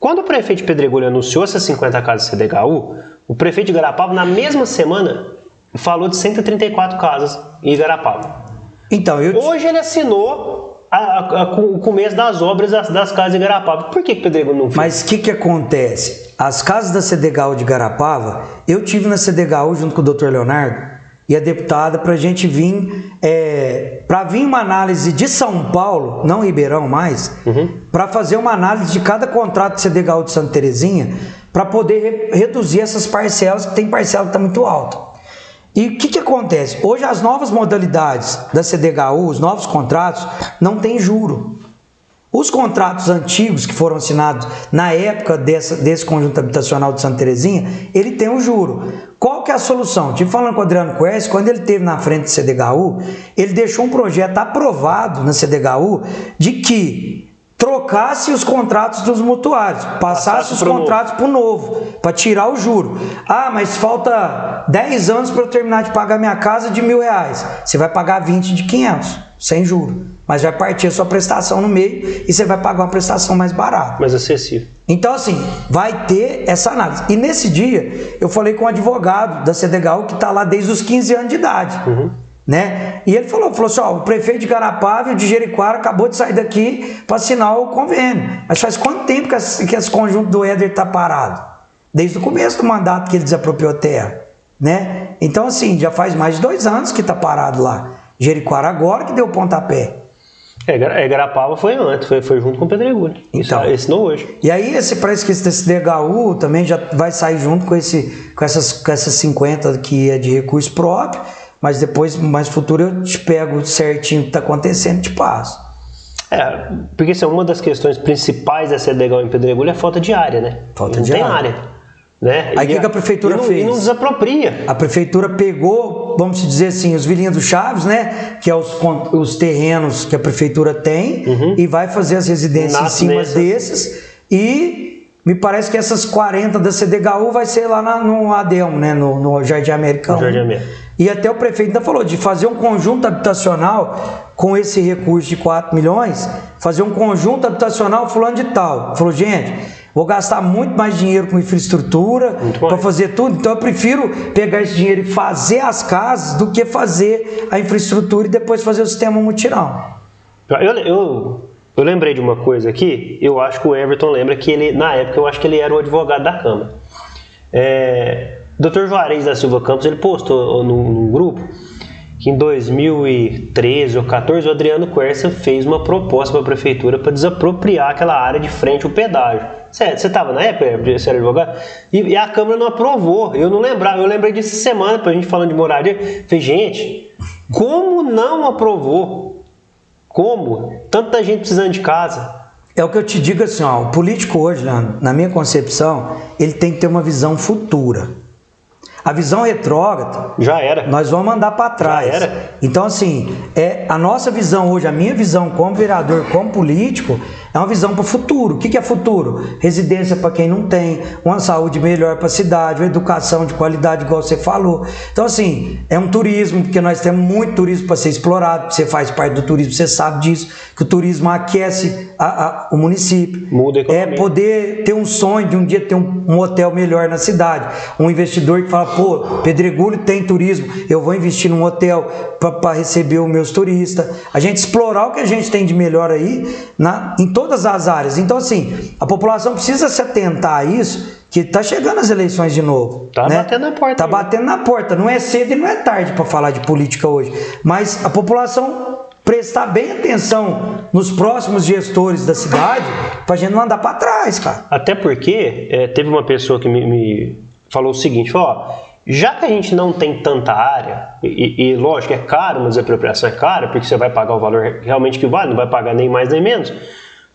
quando o prefeito de Pedregulho anunciou essas 50 casas CDHU, o prefeito de Garapava, na mesma semana, falou de 134 casas em Igarapava. Então, eu Hoje ele assinou a- a- o começo das obras das, das casas de Igarapava. Por que, que Pedregulho não fez? Mas o que, que acontece? As casas da CDHU de Garapava, eu tive na CDHU junto com o Dr. Leonardo e a deputada para a gente vir, é, para vir uma análise de São Paulo, não Ribeirão mais, para fazer uma análise de cada contrato de CDHU de Santa Terezinha, para poder re- reduzir essas parcelas, que tem parcela que está muito alta. E o que, que acontece? Hoje as novas modalidades da CDHU, os novos contratos, não tem juro. Os contratos antigos que foram assinados na época dessa- desse conjunto habitacional de Santa Terezinha, ele tem o juro. Qual que é a solução? Tive falando com o Adriano Quest, quando ele esteve na frente do CDHU, ele deixou um projeto aprovado na CDHU de que trocasse os contratos dos mutuários, passasse Passasse os contratos para o novo, para tirar o juro. Ah, mas falta 10 anos para eu terminar de pagar minha casa de mil reais. Você vai pagar 20 de 500, sem juro. Mas vai partir a sua prestação no meio e você vai pagar uma prestação mais barata. Mais acessível. Então, assim, vai ter essa análise. E nesse dia, eu falei com um advogado da CDHU que está lá desde os 15 anos de idade. Né? E ele falou, falou assim, ó, o prefeito de Garapava e o de Jericoara acabou de sair daqui para assinar o convênio. Mas faz quanto tempo que esse, que esse conjunto do Éder está parado? Desde o começo do mandato que ele desapropriou terra. Né? Então, assim, já faz mais de dois anos que está parado lá. Jericoara agora que deu o pontapé. É, é, Garapava foi antes, foi, foi junto com Pedregulho. Então. Isso, esse não hoje. E aí esse parece que esse DHU também já vai sair junto com, esse, com, essas, com essas 50 que é de recurso próprio, mas depois, mais futuro, eu te pego certinho o que está acontecendo e te passo. É, porque assim, uma das questões principais da CDHU em Pedregulho é a falta de área, né? Falta não de tem área. área. Né? Aí o que que a prefeitura e não, fez? E não desapropria. A prefeitura pegou, vamos dizer assim, os vilinhos do Chaves, né? Que é os, os terrenos que a prefeitura tem, e vai fazer as residências Nasce em cima nessas. desses. E me parece que essas 40 da CDHU vai ser lá na- no Adelmo, né? No, no Jardim Americano. No Jardim América. E até o prefeito ainda falou de fazer um conjunto habitacional com esse recurso de 4 milhões, fazer um conjunto habitacional fulano de tal. Falou, gente, vou gastar muito mais dinheiro com infraestrutura para fazer tudo, então eu prefiro pegar esse dinheiro e fazer as casas do que fazer a infraestrutura e depois fazer o sistema mutirão. Eu, eu, eu lembrei de uma coisa aqui, eu acho que o Everton lembra que ele, na época, eu acho que ele era o advogado da Câmara. É, Dr. Juarez da Silva Campos, ele postou num, num grupo que em 2013 ou 14 o Adriano Quercia fez uma proposta para a prefeitura para desapropriar aquela área de frente ao pedágio. Certo, você estava na época, você era advogado, e, e, a Câmara não aprovou. Eu não lembrava, eu lembrei disso semana, para a gente falando de moradia. Falei, gente, como não aprovou? Como? Tanta gente precisando de casa. É o que eu te digo assim, ó, o político hoje, na minha concepção, ele tem que ter uma visão futura. A visão retrógrada. Já era. Nós vamos andar para trás. Já era. Então, assim, é, a nossa visão hoje, a minha visão como vereador, como político, é uma visão para o futuro. O que, que é futuro? Residência para quem não tem, uma saúde melhor para a cidade, uma educação de qualidade, igual você falou. Então, assim, é um turismo, porque nós temos muito turismo para ser explorado. Você faz parte do turismo, você sabe disso, que o turismo aquece a, a, o município. Muda a É economia. poder ter um sonho de um dia ter um, um hotel melhor na cidade. Um investidor que fala, pô, Pedregulho tem turismo, eu vou investir num hotel para receber os meus turistas. A gente explorar o que a gente tem de melhor aí na, em todas as áreas. Então, assim, a população precisa se atentar a isso, que tá chegando as eleições de novo. Tá né? batendo na porta Tá aí. batendo na porta. Não é cedo e não é tarde para falar de política hoje. Mas a população prestar bem atenção nos próximos gestores da cidade pra gente não andar para trás, cara. Até porque é, teve uma pessoa que me, me falou o seguinte: falou, ó, já que a gente não tem tanta área, e, e- lógico, é caro, uma desapropriação é cara, porque você vai pagar o valor realmente que vale, não vai pagar nem mais nem menos.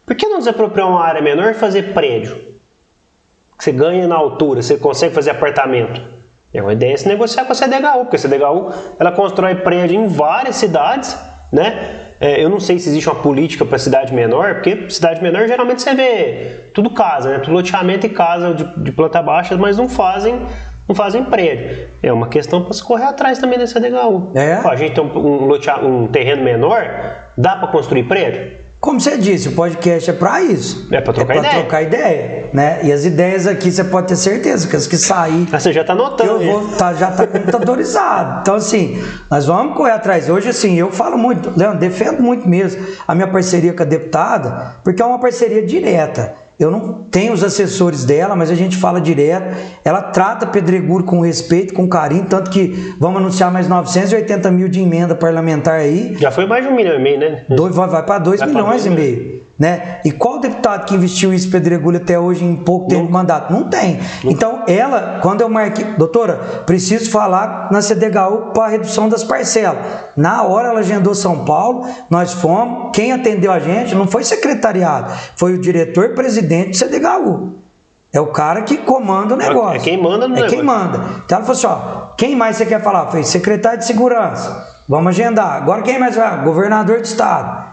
Por que não desapropriar uma área menor e fazer prédio? Que você ganha na altura, você consegue fazer apartamento. É uma ideia é se negociar com a CDHU, porque a CDHU ela constrói prédio em várias cidades, né? É, eu não sei se existe uma política para cidade menor, porque cidade menor geralmente você vê tudo casa, né? Tudo loteamento e casa de, de planta baixa, mas não fazem não fazem prédio. É uma questão para se correr atrás também da CDHU. É? A gente tem um, um, um terreno menor, dá para construir prédio? Como você disse, o podcast é para isso. É pra trocar é pra ideia. trocar ideia, né? E as ideias aqui você pode ter certeza que as que sair Ah, você já está notando. eu vou tá, já tá computadorizado. Então, assim, nós vamos correr atrás. Hoje, assim, eu falo muito, Leandro, defendo muito mesmo a minha parceria com a deputada, porque é uma parceria direta. Eu não tenho os assessores dela, mas a gente fala direto. Ela trata Pedregulho com respeito, com carinho, tanto que vamos anunciar mais 980 mil de emenda parlamentar aí. Já foi mais de um milhão e meio, né? Dois, vai, vai para 2 Vai milhões dois e meio. Né? E qual deputado que investiu isso Pedregulho até hoje em pouco tempo de mandato? Não tem. Então, ela, quando eu marquei, doutora, preciso falar na CDHU para redução das parcelas. Na hora ela agendou São Paulo, nós fomos. Quem atendeu a gente não foi secretariado, foi o diretor-presidente do CDHU. É o cara que comanda o negócio. é quem manda no É quem negócio. manda. Então ela falou assim: ó, quem mais você quer falar? Falei, secretário de segurança. Vamos agendar. Agora quem mais vai? Governador de estado.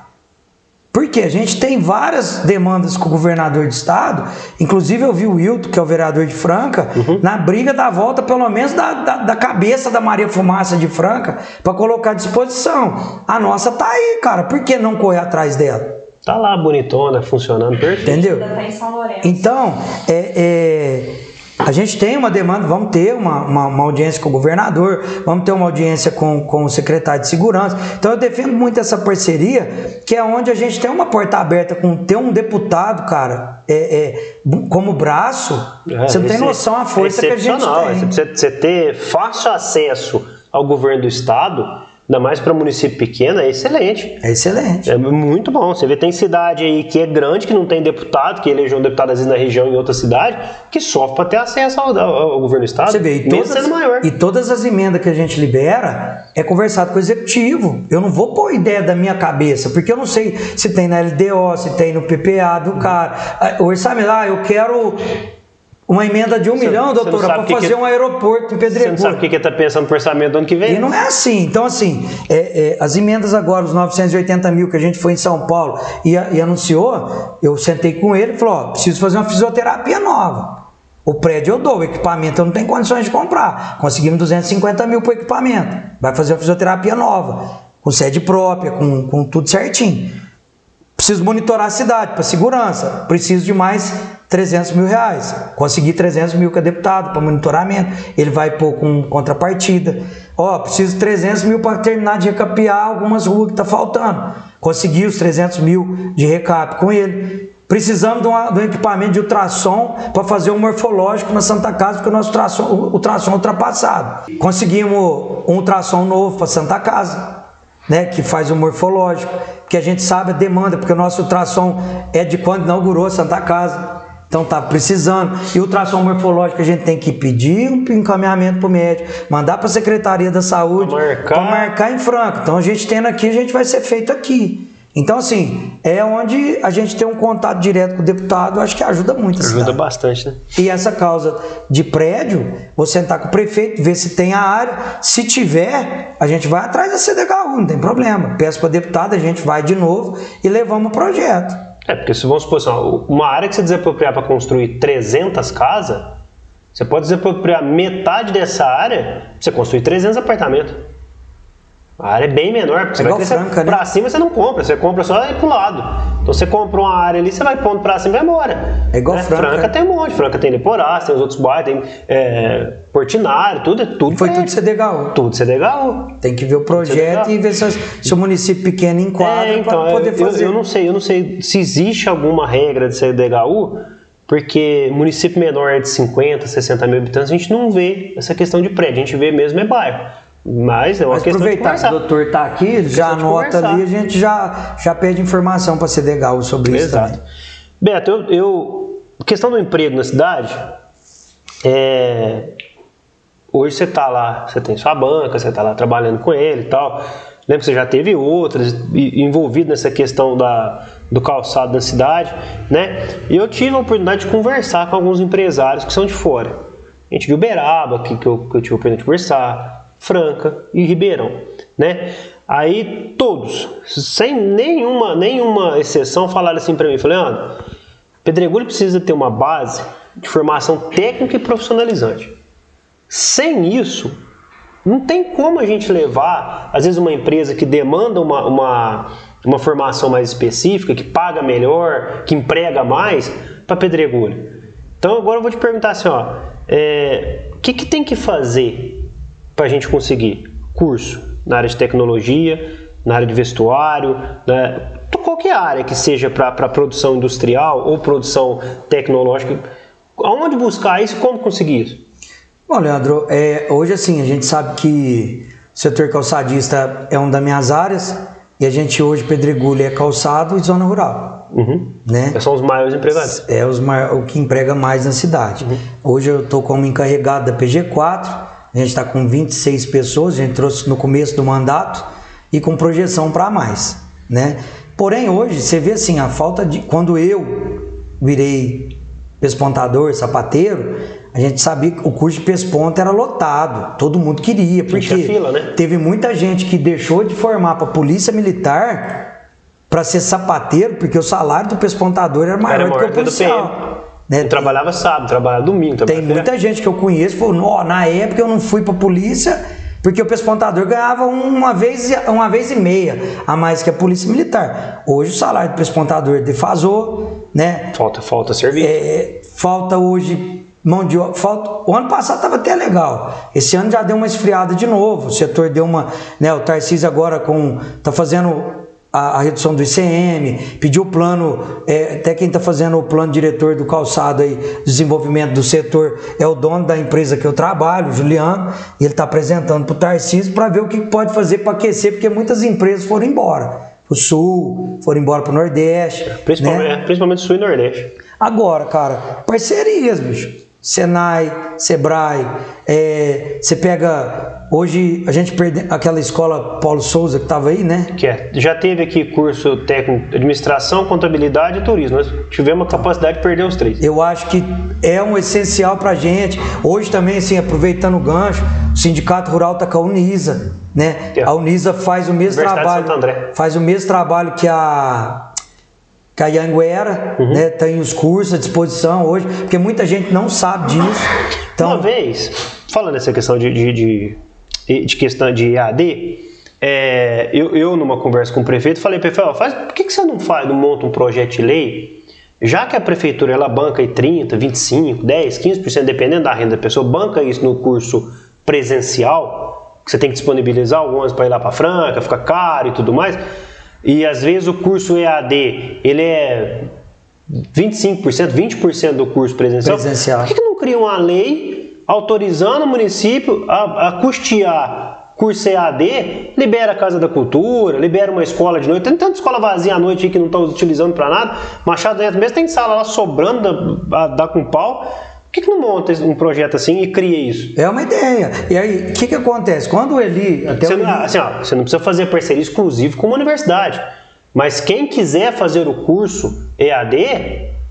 Porque a gente tem várias demandas com o governador de estado, inclusive eu vi o Wilton, que é o vereador de Franca, Uhum. na briga da volta, pelo menos da, da, da cabeça da Maria Fumaça de Franca, para colocar à disposição. A nossa tá aí, cara, por que não correr atrás dela? Tá lá bonitona, funcionando perfeito. Entendeu? Ainda tá em São Lourenço. Então, é, é, a gente tem uma demanda, vamos ter uma, uma, uma audiência com o governador, vamos ter uma audiência com, com o secretário de segurança. Então, eu defendo muito essa parceria, que é onde a gente tem uma porta aberta com ter um deputado, cara, é, é, como braço. É, você não tem esse- noção a força que a gente tem. Você precisa você ter fácil acesso ao governo do estado, ainda mais para município pequeno, é excelente. É excelente. É muito bom. Você vê, tem cidade aí que é grande, que não tem deputado, que elegeu um deputado às vezes na região em outra cidade, que sofre para ter acesso ao, ao- governo do estado, Você vê, e todas, sendo maior. e todas as emendas que a gente libera é conversado com o executivo. Eu não vou pôr ideia da minha cabeça, porque eu não sei se tem na LDO, se tem no PPA do cara. Ah, O orçamento, ah, eu quero uma emenda de um Você- milhão, doutora, para o que fazer um aeroporto em Você não sabe o Pedregulho. que está pensando no orçamento do ano que vem? E não é assim. Então, assim, é, é, as emendas agora, os 980 mil que a gente foi em São Paulo e, e anunciou, eu sentei com ele e falou: ó, preciso fazer uma fisioterapia nova. O prédio eu dou, o equipamento eu não tenho condições de comprar. Conseguimos 250 mil para o equipamento. Vai fazer uma fisioterapia nova, com sede própria, com, com tudo certinho. Preciso monitorar a cidade para segurança. Preciso de mais 300 mil reais. Consegui 300 mil com a deputado para monitoramento. Ele vai pôr com contrapartida. Ó, preciso de 300 mil para terminar de recapear algumas ruas que tá faltando. Consegui os 300 mil de recap com ele. Precisamos de, uma, de um equipamento de ultrassom para fazer um morfológico na Santa Casa, porque o nosso ultrassom, o ultrassom é ultrapassado. Conseguimos um ultrassom novo para Santa Casa, né, que faz o morfológico, que a gente sabe a demanda, porque o nosso ultrassom é de quando inaugurou a Santa Casa. Então tá precisando. E o ultrassom morfológico a gente tem que pedir um encaminhamento para o médico, mandar para a Secretaria da Saúde Pra marcar. marcar em Franca. Então a gente tendo aqui, a gente vai ser feito aqui. Então, assim, é onde a gente tem um contato direto com o deputado, acho que ajuda muito Ajuda cidade. bastante, né? E essa causa de prédio, vou sentar com o prefeito, ver se tem a área. Se tiver, a gente vai atrás da CDHU, não tem problema. Peço para deputado, a gente vai de novo e levamos o projeto. É, porque se vamos supor assim, uma área que você desapropriar para construir 300 casas, você pode desapropriar metade dessa área pra você construir 300 apartamentos. A área é bem menor, porque você vai crescer Franca, né? pra cima você não compra, você compra só pro lado. Então você compra uma área ali, você vai pondo pra cima e vai embora. É igual né? Franca. tem um monte, Franca tem Leporás, tem os outros bairros, tem é, Portinari, tudo é tudo. Foi prédio. tudo CDHU. Tudo CDHU. Tem que ver o projeto CDHU. e ver se, se o município pequeno enquadra É, então, para poder eu, fazer. eu não sei, eu não sei se existe alguma regra de CDHU, porque município menor de 50, 60 mil habitantes, a gente não vê essa questão de prédio, a gente vê mesmo é bairro. Mas é uma Mas questão aproveitar que o doutor está aqui, já de anota ali, a gente já, já pede informação para a CDHU sobre isso Exato. também. Beto, eu, eu- questão do emprego na cidade, é, hoje você está lá, você tem sua banca, você está lá trabalhando com ele e tal. Lembro que você já teve outras envolvido nessa questão da, do calçado da cidade, né? E eu tive a oportunidade de conversar com alguns empresários que são de fora. A gente viu Beraba, que, que, eu, que eu tive a oportunidade de conversar, Franca e Ribeirão, né? Aí todos, sem nenhuma, nenhuma exceção, falaram assim para mim, falei, Leandro, Pedregulho precisa ter uma base de formação técnica e profissionalizante. Sem isso, não tem como a gente levar, às vezes, uma empresa que demanda uma, uma, uma formação mais específica, que paga melhor, que emprega mais, para Pedregulho. Então, agora eu vou te perguntar assim: ó, é, o que, que tem que fazer para a gente conseguir curso na área de tecnologia, na área de vestuário, né? qualquer área que seja para produção industrial ou produção tecnológica, aonde buscar isso e como conseguir isso? Bom, Leandro, é, hoje assim, a gente sabe que o setor calçadista é uma das minhas áreas e a gente hoje, Pedregulho, é calçado e zona rural, Uhum. né? São os maiores empregados. É os mai- o que emprega mais na cidade. Hoje eu estou como encarregado da PG4, a gente está com 26 pessoas, a gente trouxe no começo do mandato e com projeção para mais, né? Porém, hoje, você vê assim, a falta de... Quando eu virei pespontador, sapateiro, a gente sabia que o curso de pesponta era lotado, todo mundo queria, porque fila, né? teve muita gente que deixou de formar para polícia militar para ser sapateiro, porque o salário do pespontador era maior, Era do que maior o que o do policial. Né? Eu trabalhava sábado, trabalhava domingo. Tem trabalhava muita gente que eu conheço que falou, "Nó, na época eu não fui para polícia porque o pespontador ganhava uma vez, e- uma vez e meia a mais que a polícia militar. Hoje o salário do pespontador defasou, né? Falta, falta serviço. É, falta hoje mão de obra. Falta, o ano passado estava até legal. Esse ano já deu uma esfriada de novo. O setor deu uma. Né, o Tarcísio agora com. tá fazendo a, a redução do ICM, pediu o plano, é, até quem está fazendo o plano diretor do calçado aí, desenvolvimento do setor, é o dono da empresa que eu trabalho, o Juliano, e ele está apresentando para o Tarcísio para ver o que pode fazer para aquecer, porque muitas empresas foram embora. O Sul, foram embora para o Nordeste. Principalmente, né? é, principalmente Sul e Nordeste. Agora, cara, parcerias, bicho. Senai, Sebrae, é, você pega. Hoje a gente perde aquela escola Paulo Souza que estava aí, né? Que é, já teve aqui curso técnico administração, contabilidade e turismo. Nós tivemos a capacidade de perder os três. Eu acho que é um essencial pra gente. Hoje também, assim, aproveitando o gancho, o Sindicato Rural tá com a Unisa, né? É. A Unisa faz o mesmo trabalho. Faz o mesmo trabalho que a que a Yanguera, Uhum. né? Tem os cursos à disposição hoje, porque muita gente não sabe disso. Então, Uma vez, falando dessa questão de, de, de, de questão de EAD, é, eu, eu, numa conversa com o prefeito, falei, prefeito, faz, por que, que você não faz, não monta um projeto de lei, já que a prefeitura ela banca aí 30, 25, 10, 15%, dependendo da renda da pessoa, banca isso no curso presencial, que você tem que disponibilizar o ônibus para ir lá para Franca, fica caro e tudo mais, e às vezes o curso EAD, ele é 25%, 20% do curso presencial, Presencial. por que, não cria uma lei autorizando o município a, a custear curso EAD, libera a Casa da Cultura, libera uma escola de noite. Tem tanta escola vazia à noite que não estão utilizando para nada. Machado Neto mesmo tem sala lá sobrando, dá, dá com pau. Por que, que não monta um projeto assim e cria isso? É uma ideia. E aí, o que, que acontece? Quando o Eli. Até Você o não, Eli- assim, ó, você não precisa fazer parceria exclusiva com uma universidade. Mas quem quiser fazer o curso EAD,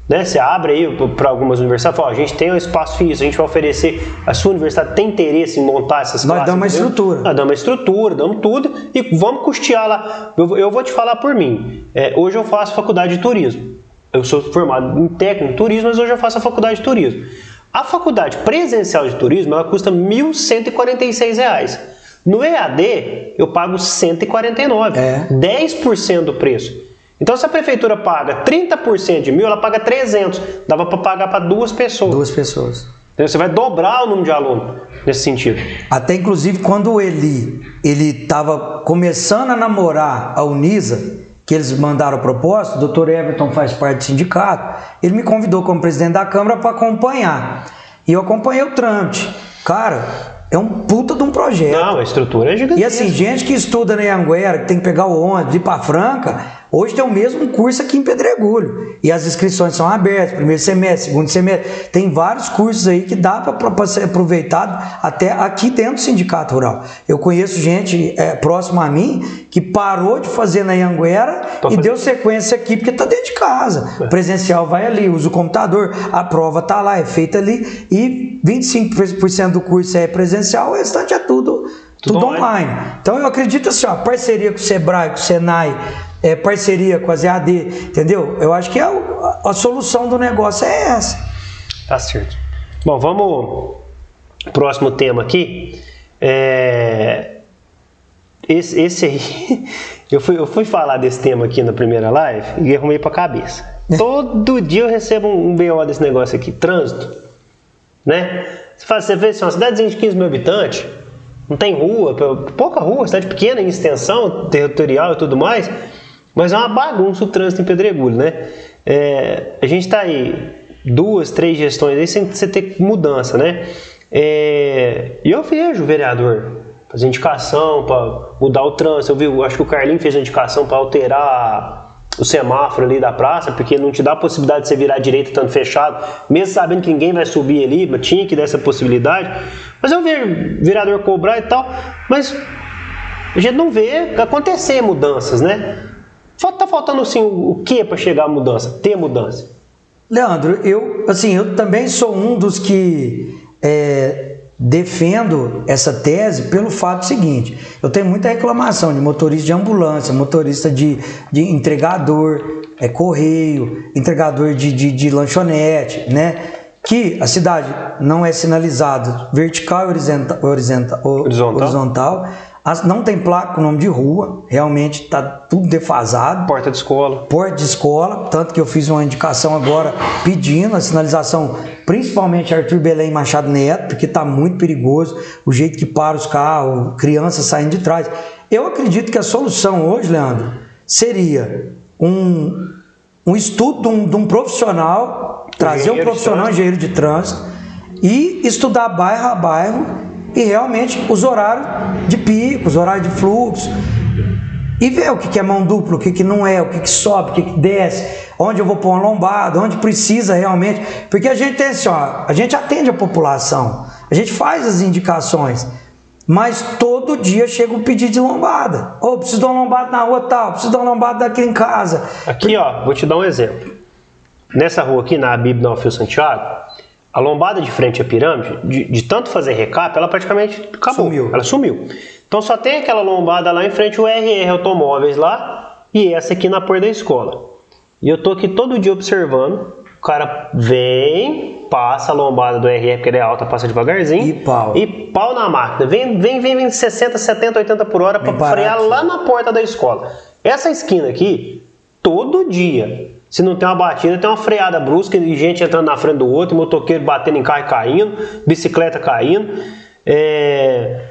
né, você abre aí para algumas universidades e fala, ó, a gente tem um espaço físico, a gente vai oferecer, a sua universidade tem interesse em montar essas Nós classes? damos uma entendeu? estrutura. Nós damos uma estrutura, damos tudo e vamos custear lá. Eu, eu vou te falar por mim. É, hoje eu faço faculdade de turismo. Eu sou formado em técnico em turismo, mas hoje eu faço a faculdade de turismo. A faculdade presencial de turismo ela custa 1.146 reais. No EAD, eu pago R$ 149. É. 10% do preço. Então, se a prefeitura paga 30% de mil, ela paga 300. Dava para pagar para duas pessoas. Duas pessoas. Entendeu? Você vai dobrar o número de alunos nesse sentido. Até inclusive quando o Eli ele estava começando a namorar a Unisa, que eles mandaram a proposta, o doutor Everton faz parte do sindicato, ele me convidou como presidente da Câmara para acompanhar. E eu acompanhei o trâmite. Cara, é um puta de um projeto. Não, a estrutura é E gigantesca. assim, gente que estuda na Anguera, que tem que pegar o ônibus, ir para Franca, hoje tem o mesmo curso aqui em Pedregulho. E as inscrições são abertas, primeiro semestre, segundo semestre. Tem vários cursos aí que dá para ser aproveitado até aqui dentro do Sindicato Rural. Eu conheço gente é, próxima a mim que parou de fazer na Anguera Tô e fazendo. deu sequência aqui porque está dentro de casa. O presencial vai ali, usa o computador, a prova está lá, é feita ali e 25% do curso é presencial, o restante é tudo, Tudo tudo, online. online. Então eu acredito assim, ó, parceria com o Sebrae, com o Senai, é, parceria com as EAD, entendeu? Eu acho que a, a- a solução do negócio é essa. Tá certo. Bom, vamos. Próximo tema aqui. É, Esse, esse aí. Eu fui, eu fui falar desse tema aqui na primeira live e arrumei pra cabeça. Todo dia eu recebo um, um BO desse negócio aqui. Trânsito. Né? Você, faz, você vê assim, uma cidadezinha de 15 mil habitantes, não tem rua, pouca rua, cidade pequena em extensão territorial e tudo mais, mas é uma bagunça o trânsito em Pedregulho, né? É, a gente está aí duas, três gestões aí sem você ter mudança, né? É, E eu vejo o vereador fazer indicação para mudar o trânsito. Eu vi, eu acho que o Carlinho fez a indicação para alterar o semáforo ali da praça, porque não te dá a possibilidade de você virar à direita tanto fechado, mesmo sabendo que ninguém vai subir ali, mas tinha que dar essa possibilidade. Mas eu vejo vereador cobrar e tal, mas a gente não vê acontecer mudanças, né? Tá faltando assim o que para chegar a mudança? Ter mudança. Leandro, eu assim, eu também sou um dos que é, defendo essa tese pelo fato seguinte: eu tenho muita reclamação de motorista de ambulância, motorista de, de entregador, é, correio, entregador de, de, de lanchonete, né? Que a cidade não é sinalizada vertical e horizontal, horizontal, Horizontal. horizontal. As- não tem placa com nome de rua, realmente está tudo defasado Porta de escola. porta de escola, tanto que eu fiz uma indicação agora pedindo a sinalização, principalmente Arthur Belém e Machado Neto, porque está muito perigoso o jeito que para os carros, crianças saindo de trás. Eu acredito que a solução hoje, Leandro, seria um, um estudo de um, de um profissional, trazer um profissional engenheiro de trânsito e estudar bairro a bairro e realmente os horários de pico, os horários de fluxo, e ver o que é mão dupla, o que, não é, o que, sobe, o que, desce, onde eu vou pôr uma lombada, onde precisa realmente. Porque a gente tem assim, ó, a gente atende a população, a gente faz as indicações, mas todo dia chega um pedido de lombada. Ô, preciso de uma lombada na rua tal, preciso de uma lombada daqui em casa. Aqui, ó, vou te dar um exemplo. Nessa rua aqui, na Bíblia Alfio Santiago, a lombada de frente à pirâmide, de, de tanto fazer recap, ela praticamente acabou. Sumiu. Ela sumiu. Então só tem aquela lombada lá em frente ao RR Automóveis lá e essa aqui na porta da escola. E eu tô aqui todo dia observando. O cara vem, passa a lombada do RR, porque ele é alta, passa devagarzinho. E pau. E pau na máquina. Vem, vem, vem, vem 60, 70, 80 por hora para frear lá na porta da escola. Essa esquina aqui, todo dia. Se não tem uma batida, tem uma freada brusca e gente entrando na frente do outro, motoqueiro batendo em carro e caindo, bicicleta caindo. É,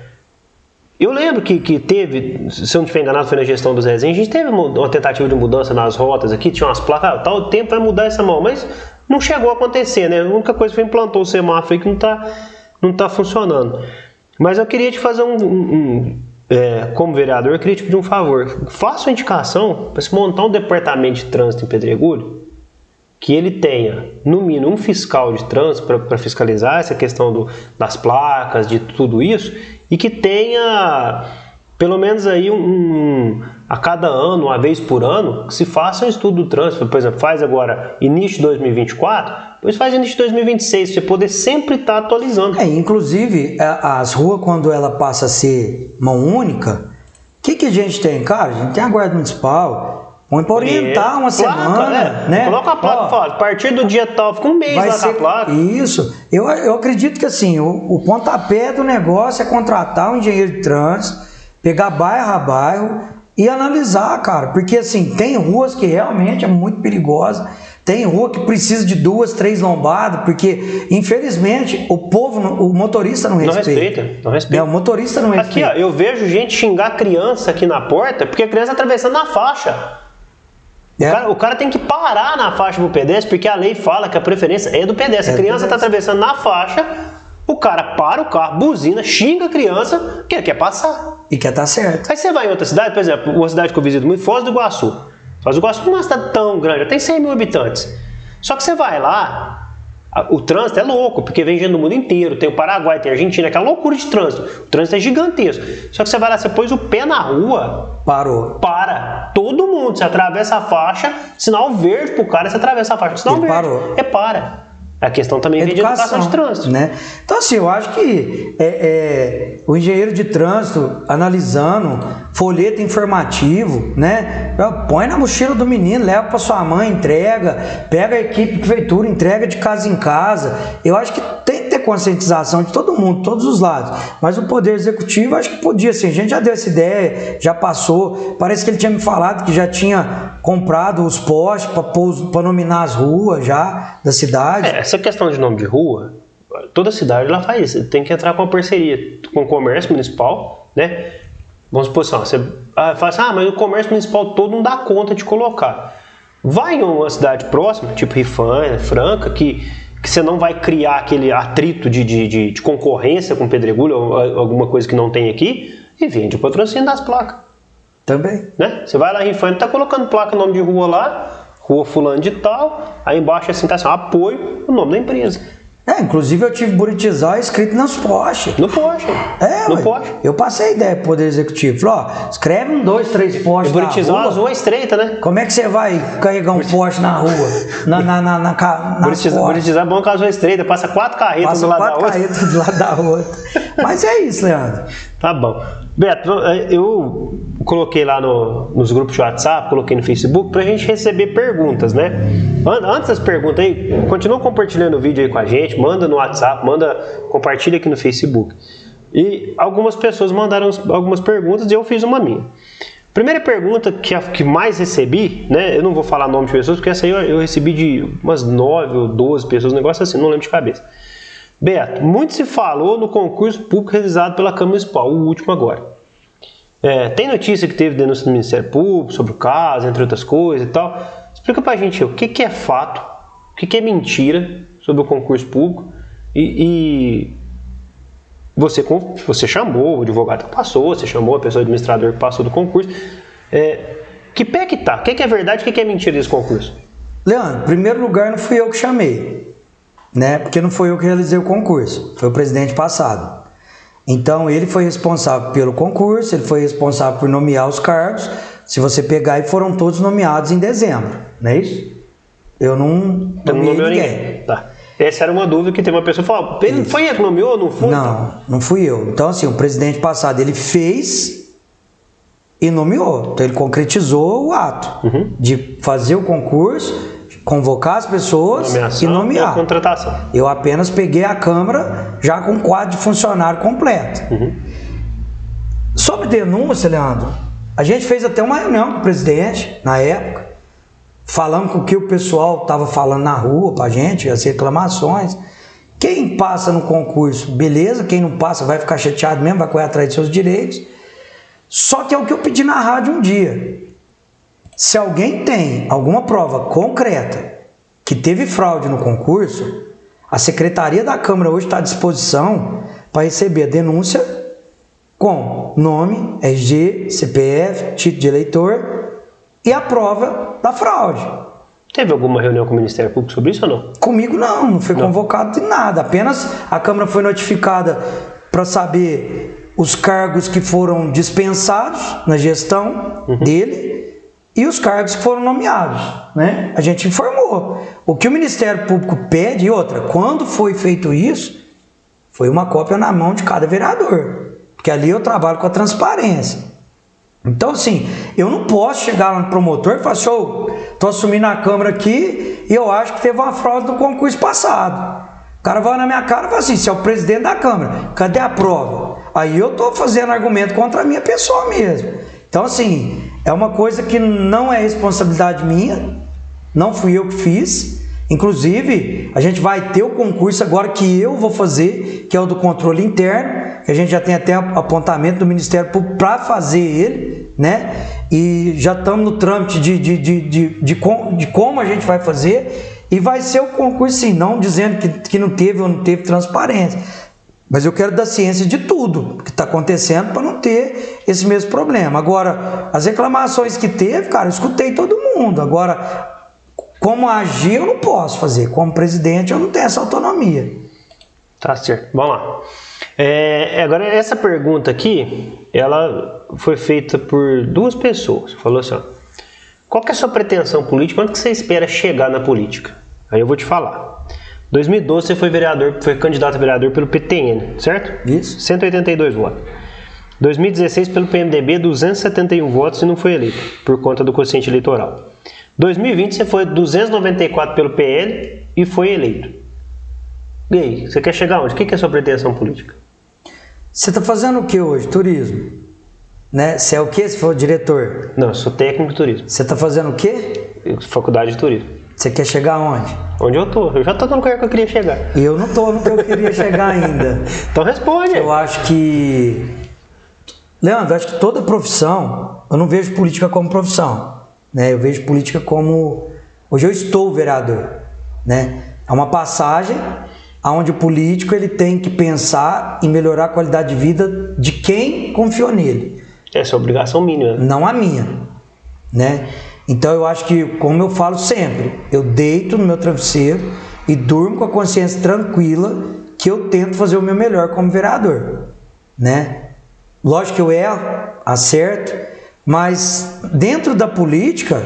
Eu lembro que, que teve, se eu não estiver enganado, foi na gestão do Zezinho, a gente teve uma, tentativa de mudança nas rotas aqui, tinha umas placas, ah, tal tempo vai mudar essa mão, mas não chegou a acontecer, né? A única coisa foi implantou o semáforo aí que não está não tá funcionando. Mas eu queria te fazer um, um é, como vereador, eu queria te pedir um favor. Faça uma indicação para se montar um departamento de trânsito em Pedregulho que ele tenha, no mínimo, um fiscal de trânsito para fiscalizar essa questão do, das placas, de tudo isso, e que tenha pelo menos aí um, um, a cada ano, uma vez por ano, que se faça um estudo do trânsito. Por exemplo, faz agora início de 2024, depois faz início de 2026, você poder sempre estar tá atualizando. É, inclusive, as ruas, quando ela passa a ser mão única, o que, que a gente tem? Cara, a gente tem a guarda municipal, Põe para orientar uma placa, semana, né? né? Coloca a placa, Ó, fala, a partir do dia tal, fica um mês lá ser, a placa. Isso. Eu, eu acredito que assim, o, o pontapé do negócio é contratar um engenheiro de trânsito, pegar bairro a bairro e analisar, cara. Porque assim, tem ruas que realmente é muito perigosa. Tem rua que precisa de duas, três lombadas, porque infelizmente o povo, o motorista não respeita. Não respeita, não respeita. É, o motorista não respeita. Aqui, ó, eu vejo gente xingar criança aqui na porta porque a criança está atravessando na faixa. É. O, cara, o, cara, tem que parar na faixa do pedestre, porque a lei fala que a preferência é do pedestre. É a criança está atravessando na faixa, o cara para o carro, buzina, xinga a criança, que ele quer passar. E quer estar tá certo. Aí você vai em outra cidade, por exemplo, uma cidade que eu visito muito, Foz do Iguaçu. Foz do Iguaçu não é uma cidade tão grande, tem 100 mil habitantes. Só que você vai lá, o trânsito é louco, porque vem gente do mundo inteiro. Tem o Paraguai, tem a Argentina, que é loucura de trânsito. O trânsito é gigantesco. Só que você vai lá, você pôs o pé na rua. Parou. Para. Todo mundo. Você atravessa a faixa, sinal verde pro cara, você atravessa a faixa. Sinal verde. Parou. É para. A questão também educação, vem de educação de trânsito. Né? Então, assim, eu acho que é, é, o engenheiro de trânsito, analisando folheto informativo, né? Põe na mochila do menino, leva para sua mãe, entrega, pega a equipe de prefeitura, entrega de casa em casa. Eu acho que tem que ter conscientização de todo mundo, todos os lados. Mas o Poder Executivo, acho que podia, assim, a gente já deu essa ideia, já passou. Parece que ele tinha me falado que já tinha comprado os postes para nominar as ruas já da cidade. É, essa questão de nome de rua, toda cidade ela faz isso. Tem que entrar com uma parceria com o comércio municipal, né? Vamos supor assim, você ah, fala assim, ah, mas o comércio municipal todo não dá conta de colocar. Vai em uma cidade próxima, tipo Rifan, Franca, que, que você não vai criar aquele atrito de, de, de, de concorrência com pedregulho ou alguma coisa que não tem aqui, e vende o patrocínio das placas. Também. Né? Você vai lá em Rifan, tá colocando placa, nome de rua lá, rua fulano de tal, aí embaixo assim tá assim, apoio, o nome da empresa. É, inclusive eu tive Buritizar escrito nas postes. No poste. É, no poste. Eu passei a ideia pro Poder Executivo. Falei, ó, escreve um, dois, três postes. Buritizar as ruas estreita, né? Como é que você vai carregar um poste na rua? Na, na, na, na, na Buritizar, Buritizar é bom com as ruas estreitas, passa quatro carretas passa do lado quatro da outra. carretas do lado da outra. Mas é isso, Leandro. Tá bom. Beto, eu coloquei lá no, nos grupos de WhatsApp, coloquei no Facebook, para a gente receber perguntas, né? Antes das perguntas aí, continua compartilhando o vídeo aí com a gente, manda no WhatsApp, manda, compartilha aqui no Facebook. E algumas pessoas mandaram algumas perguntas e eu fiz uma minha. Primeira pergunta que, a, que mais recebi, né? Eu não vou falar nome de pessoas, porque essa aí eu, eu recebi de umas 9 ou 12 pessoas, um negócio assim, não lembro de cabeça. Beto, muito se falou no concurso público realizado pela Câmara Municipal, o último agora. É, tem notícia que teve denúncia do Ministério Público sobre o caso, entre outras coisas e tal. Explica pra gente o que, que é fato, o que, que é mentira sobre o concurso público e, e você, você chamou o advogado que passou, você chamou a pessoa administrador que passou do concurso. É, que pé que tá? O que, que é verdade o que, que é mentira desse concurso? Leandro, em primeiro lugar não fui eu que chamei né? Porque não foi eu que realizei o concurso, foi o presidente passado. Então ele foi responsável pelo concurso, ele foi responsável por nomear os cargos. Se você pegar, e foram todos nomeados em dezembro, não é isso? Eu não nomeei não ninguém. ninguém. Tá. Essa era uma dúvida que tem uma pessoa que falou, foi ele que nomeou ou não foi? Não, não fui eu. Então assim, o presidente passado ele fez e nomeou. Então ele concretizou o ato uhum. de fazer o concurso convocar as pessoas Nomeação e nomear. Contratação. Eu apenas peguei a Câmara já com quadro de funcionário completo. Uhum. Sobre denúncia, Leandro, a gente fez até uma reunião com o presidente na época, falando com o que o pessoal estava falando na rua para a gente, as reclamações. Quem passa no concurso, beleza. Quem não passa vai ficar chateado mesmo, vai correr atrás de seus direitos. Só que é o que eu pedi na rádio um dia. Se alguém tem alguma prova concreta que teve fraude no concurso, a Secretaria da Câmara hoje está à disposição para receber a denúncia com nome, RG, CPF, título de eleitor e a prova da fraude. Teve alguma reunião com o Ministério Público sobre isso ou não? Comigo não, não foi Não. convocado de nada. Apenas a Câmara foi notificada para saber os cargos que foram dispensados na gestão dele e os cargos que foram nomeados. Né? A gente informou. O que o Ministério Público pede, e outra, quando foi feito isso, foi uma cópia na mão de cada vereador. Porque ali eu trabalho com a transparência. Então, assim, eu não posso chegar lá no promotor e falar assim, ô, tô assumindo a Câmara aqui e eu acho que teve uma fraude no concurso passado. O cara vai na minha cara e fala assim, você é o presidente da Câmara, cadê a prova? Aí eu tô fazendo argumento contra a minha pessoa mesmo. Então, assim, é uma coisa que não é responsabilidade minha, não fui eu que fiz. Inclusive, a gente vai ter o concurso agora que eu vou fazer, que é o do controle interno, que a gente já tem até apontamento do Ministério para fazer ele, né? E já estamos no trâmite de, de, de, de, de, com- de como a gente vai fazer. E vai ser o concurso, sim, não dizendo que, que não teve ou não teve transparência. Mas eu quero dar ciência de tudo que está acontecendo para não ter esse mesmo problema. Agora, as reclamações que teve, cara, eu escutei todo mundo. Agora, como agir, eu não posso fazer. Como presidente, eu não tenho essa autonomia. Tá certo. Vamos lá. É, agora, essa pergunta aqui, ela foi feita por duas pessoas. Falou assim, ó, qual é a sua pretensão política? Quanto que você espera chegar na política? Aí eu vou te falar. 2012 você foi vereador, foi candidato a vereador pelo PTN, certo? Isso. 182 votos. 2016 pelo PMDB, 271 votos e não foi eleito, por conta do quociente eleitoral. 2020 você foi 294 pelo PL e foi eleito. E aí, você quer chegar onde? O que é a sua pretensão política? Você está fazendo o que hoje? Turismo. Né? Você é o que se for diretor? Não, eu sou técnico de turismo, Você está fazendo o quê? faculdade de turismo. Você quer chegar aonde? Onde eu tô? Eu já tô no lugar que eu queria chegar. E eu não estou no que eu queria chegar ainda. Então responde. Eu acho que. Leandro, eu acho que toda profissão, eu não vejo política como profissão. Né? Eu vejo política como. Hoje eu estou vereador. Né? É uma passagem onde o político ele tem que pensar em melhorar a qualidade de vida de quem confiou nele, Essa é a obrigação mínima. não a minha. Né? Então eu acho que, como eu falo sempre, eu deito no meu travesseiro e durmo com a consciência tranquila que eu tento fazer o meu melhor como vereador, né? Lógico que eu erro, acerto, mas dentro da política,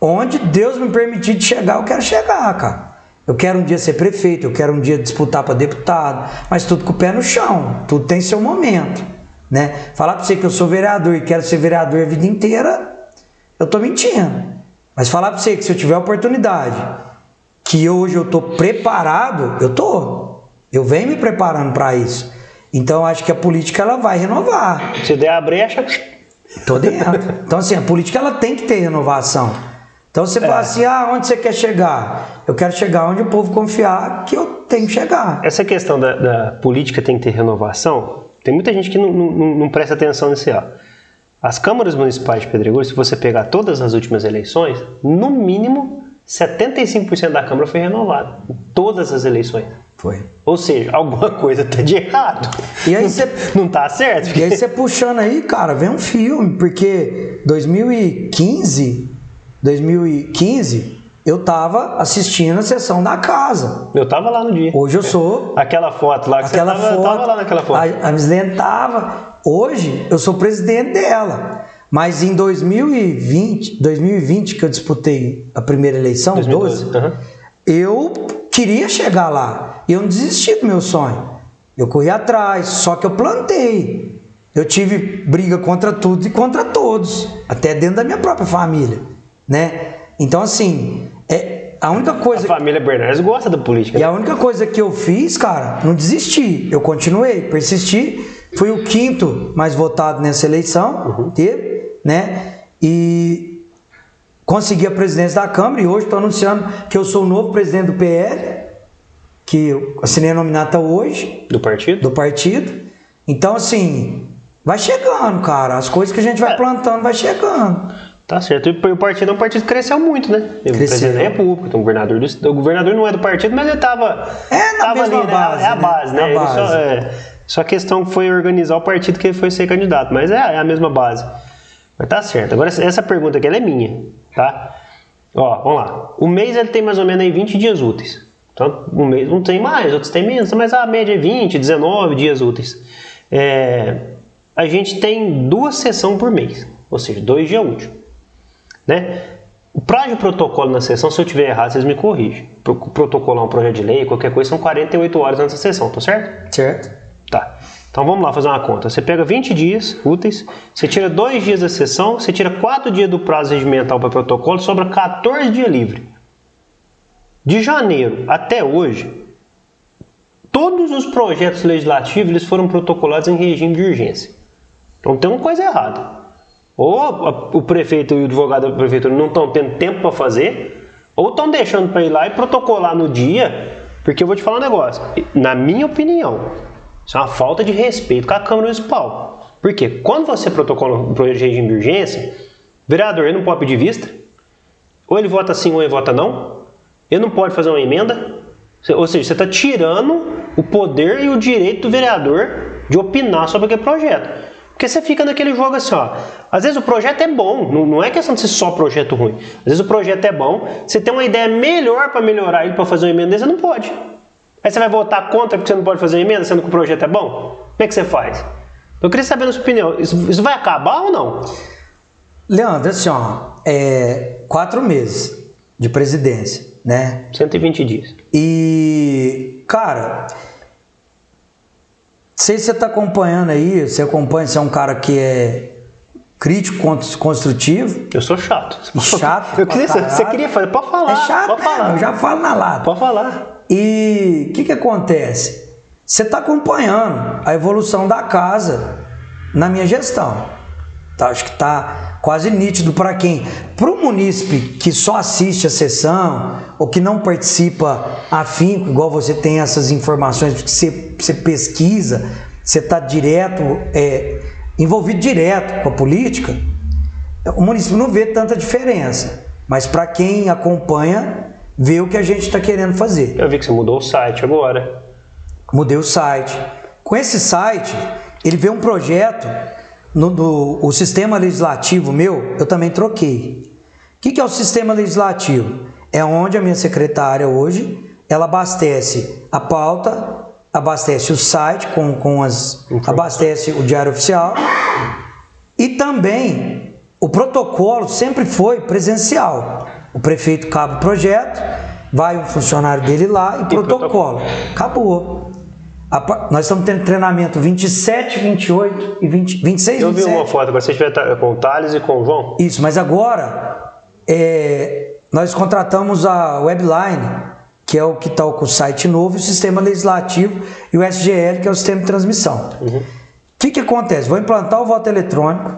onde Deus me permitir de chegar, eu quero chegar, cara. Eu quero um dia ser prefeito, eu quero um dia disputar para deputado, mas tudo com o pé no chão, tudo tem seu momento, né? Falar para você que eu sou vereador e quero ser vereador a vida inteira, eu tô mentindo. Mas falar para você que se eu tiver oportunidade, que hoje eu tô preparado, eu tô. Eu venho me preparando para isso. Então eu acho que a política ela vai renovar. Se der a brecha, Tô dentro. Então, assim, a política ela tem que ter renovação. Então você fala assim: ah, onde você quer chegar? Eu quero chegar onde o povo confiar que eu tenho que chegar. essa questão da, da política tem que ter renovação, tem muita gente que não, não- não presta atenção nesse. As câmaras municipais de Pedregulho, se você pegar todas as últimas eleições, no mínimo 75% da Câmara foi renovada. Em todas as eleições. Foi. Ou seja, alguma coisa tá de errado. E aí você Não tá certo? E aí você puxando aí, cara, vem um filme, porque 2015, 2015, eu tava assistindo a sessão da casa. Eu tava lá no dia. Hoje eu sou Aquela foto lá que aquela você tava, foto. tava lá naquela foto. A, a Mislene tava. Hoje eu sou presidente dela. Mas em 2020, 2020 que eu disputei a primeira eleição, 2012, 12, aham. eu queria chegar lá. E eu não desisti do meu sonho. Eu corri atrás, só que eu plantei. Eu tive briga contra tudo e contra todos, até dentro da minha própria família, né? Então assim, é a única A coisa família Bernardes gosta da política. e a única coisa que eu fiz, cara, não desisti. Eu continuei, persisti. Fui o quinto mais votado nessa eleição, teve, né? E consegui a presidência da Câmara e hoje estou anunciando que eu sou o novo presidente do PL. que eu assinei a nominata hoje Do partido? do partido. Então, assim, vai chegando, cara. As coisas que a gente vai É. plantando vai chegando. Tá certo. E o partido é um partido que cresceu muito, né? Tem o presidente da República, tem o governador do. O governador não é do partido, mas ele tava. É, na tava mesma ali, né? base, É a né? base, né? A Ele Só, base. é, só a questão foi organizar o partido que ele foi ser candidato. Mas é, é a mesma base. Mas tá certo. Agora, essa pergunta aqui é minha, tá? Ó, vamos lá. O mês ele tem mais ou menos aí 20 dias úteis. Então, um mês não tem mais, outros tem menos, mas a média é 20, 19 dias úteis. É, a gente tem duas sessões por mês, ou seja, dois dias úteis. Né? O prazo de protocolo na sessão, se eu tiver errado, vocês me corrigem. Pro- Protocolar um projeto de lei, qualquer coisa, são 48 horas antes da sessão, tá certo? Certo? Então vamos lá fazer uma conta. Você pega 20 dias úteis, você tira dois dias da sessão, você tira 4 dias do prazo regimental para protocolo, sobra 14 dias livre. De janeiro até hoje, todos os projetos legislativos eles foram protocolados em regime de urgência. Então tem uma coisa errada. Ou o prefeito e o advogado da prefeitura não estão tendo tempo para fazer, ou estão deixando para ir lá e protocolar no dia, porque eu vou te falar um negócio. Na minha opinião, isso é uma falta de respeito com a Câmara Municipal. Porque quando você protocola um projeto de regime de urgência, vereador ele não pode pedir vista, ou ele vota sim ou ele vota não, ele não pode fazer uma emenda, ou seja, você está tirando o poder e o direito do vereador de opinar sobre aquele projeto. Porque você fica naquele jogo assim, ó. Às vezes o projeto é bom, não é questão de ser só projeto ruim. Às vezes o projeto é bom, você tem uma ideia melhor para melhorar ele para fazer uma emenda, você não pode. Aí você vai votar contra porque você não pode fazer emenda, sendo que o projeto é bom? Como é que você faz? Eu queria saber na sua opinião, isso, isso vai acabar ou não? Leandro, assim, ó, é quatro meses de presidência, né? 120 dias. E, cara, sei se você está acompanhando aí, você acompanha, você é um cara que é crítico, cons- construtivo. Eu sou chato. Chato Eu queria, você queria fazer, pode falar. é chato, pode falar. eu já falo na lata. Pode falar. E o que, que acontece? Você está acompanhando a evolução da casa na minha gestão. Tá, acho que está quase nítido para quem. Para o munícipe que só assiste a sessão ou que não participa afinco, igual você tem essas informações, porque você, você pesquisa, você está direto, é, envolvido direto com a política, o município não vê tanta diferença. Mas para quem acompanha, vê o que a gente está querendo fazer. Eu vi que você mudou o site agora. Mudei o site. Com esse site, ele veio um projeto no, do- o sistema legislativo meu, eu também troquei. O que, que é o sistema legislativo? É onde a minha secretária hoje, ela abastece a pauta, abastece o site com, com as. abastece o diário oficial e também o protocolo sempre foi presencial. O prefeito cabe o projeto, vai um funcionário dele lá e, protocolo. Acabou. A nós estamos tendo treinamento 27, 28 e 20, 26, Eu vi 27. uma foto, agora você estiver com o Thales e com o João. Isso, mas agora é, nós contratamos a Webline, que é o que está com o site novo, e o sistema legislativo e o SGL, que é o sistema de transmissão. O que, que acontece? Vou implantar o voto eletrônico,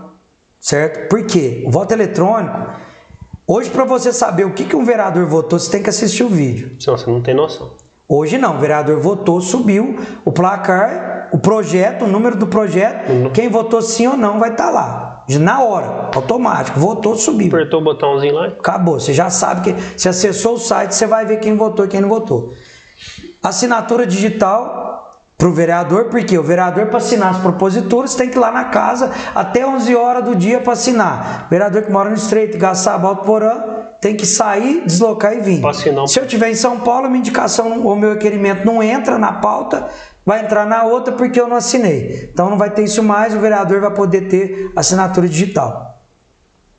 certo? Por quê? O voto eletrônico, hoje para você saber o que, que um vereador votou, você tem que assistir o vídeo. Senão você não tem noção. Hoje não, o vereador votou, subiu o placar, o projeto, o número do projeto, quem votou sim ou não vai estar lá. Na hora, automático, votou, subiu. Apertou o botãozinho lá. Acabou, você já sabe que se acessou o site, você vai ver quem votou e quem não votou. Assinatura digital para o vereador, porque o vereador para assinar as proposituras tem que ir lá na casa até 11 horas do dia para assinar. O vereador que mora no Estreito, Gaçaba, Alto Porã, tem que sair, deslocar e vir. Se eu tiver em São Paulo, a minha indicação, o meu requerimento não entra na pauta, vai entrar na outra porque eu não assinei. Então não vai ter isso mais, o vereador vai poder ter assinatura digital.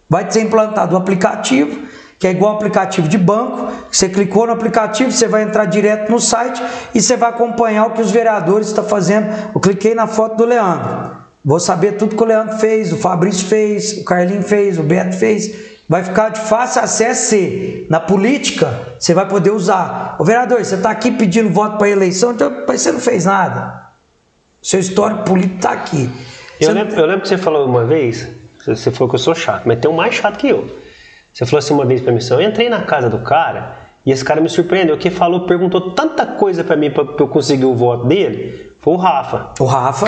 Vai ser implantado o aplicativo, que é igual aplicativo de banco. Você clicou no aplicativo, você vai entrar direto no site e você vai acompanhar o que os vereadores estão fazendo. Eu cliquei na foto do Leandro. Vou saber tudo que o Leandro fez, o Fabrício fez, o Carlinho fez, o Beto fez. Vai ficar de fácil acesso. Na política, você vai poder usar. O vereador, você está aqui pedindo voto para eleição, então você não fez nada. Seu histórico político está aqui. Eu lembro, eu lembro que você falou uma vez, você falou que eu sou chato, mas tem um mais chato que eu. Você falou assim uma vez pra mim, eu entrei na casa do cara E esse cara me surpreendeu, que falou, perguntou tanta coisa pra mim pra, pra eu conseguir o voto dele, foi o Rafa. O Rafa,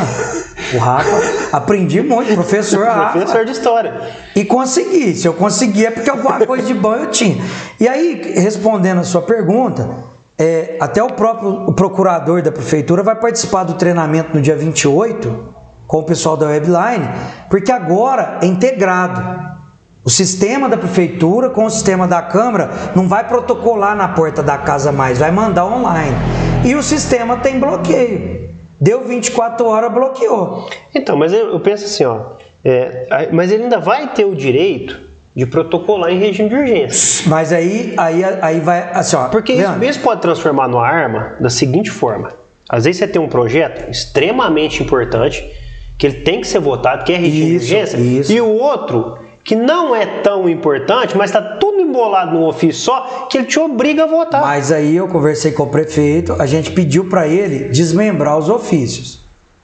o Rafa, aprendi muito, professor Rafa. Professor de história. E consegui. Se eu consegui é porque alguma coisa de bom eu tinha. E aí, respondendo a sua pergunta, é, até o próprio o procurador da prefeitura vai participar do treinamento no dia 28 com o pessoal da Webline, porque agora é integrado. O sistema da prefeitura com o sistema da Câmara não vai protocolar na porta da casa mais, vai mandar online. E o sistema tem bloqueio. Deu 24 horas, bloqueou. Então, mas eu, eu penso assim, ó. é, mas ele ainda vai ter o direito de protocolar em regime de urgência. Mas aí, aí, aí vai assim, ó. Porque isso, Leandro, isso pode transformar numa arma da seguinte forma. Às vezes você tem um projeto extremamente importante, que ele tem que ser votado, que é regime Isso, de urgência, isso. e o outro que não é tão importante, mas está tudo embolado num ofício só, que ele te obriga a votar. Mas aí eu conversei com o prefeito, a gente pediu para ele desmembrar os ofícios,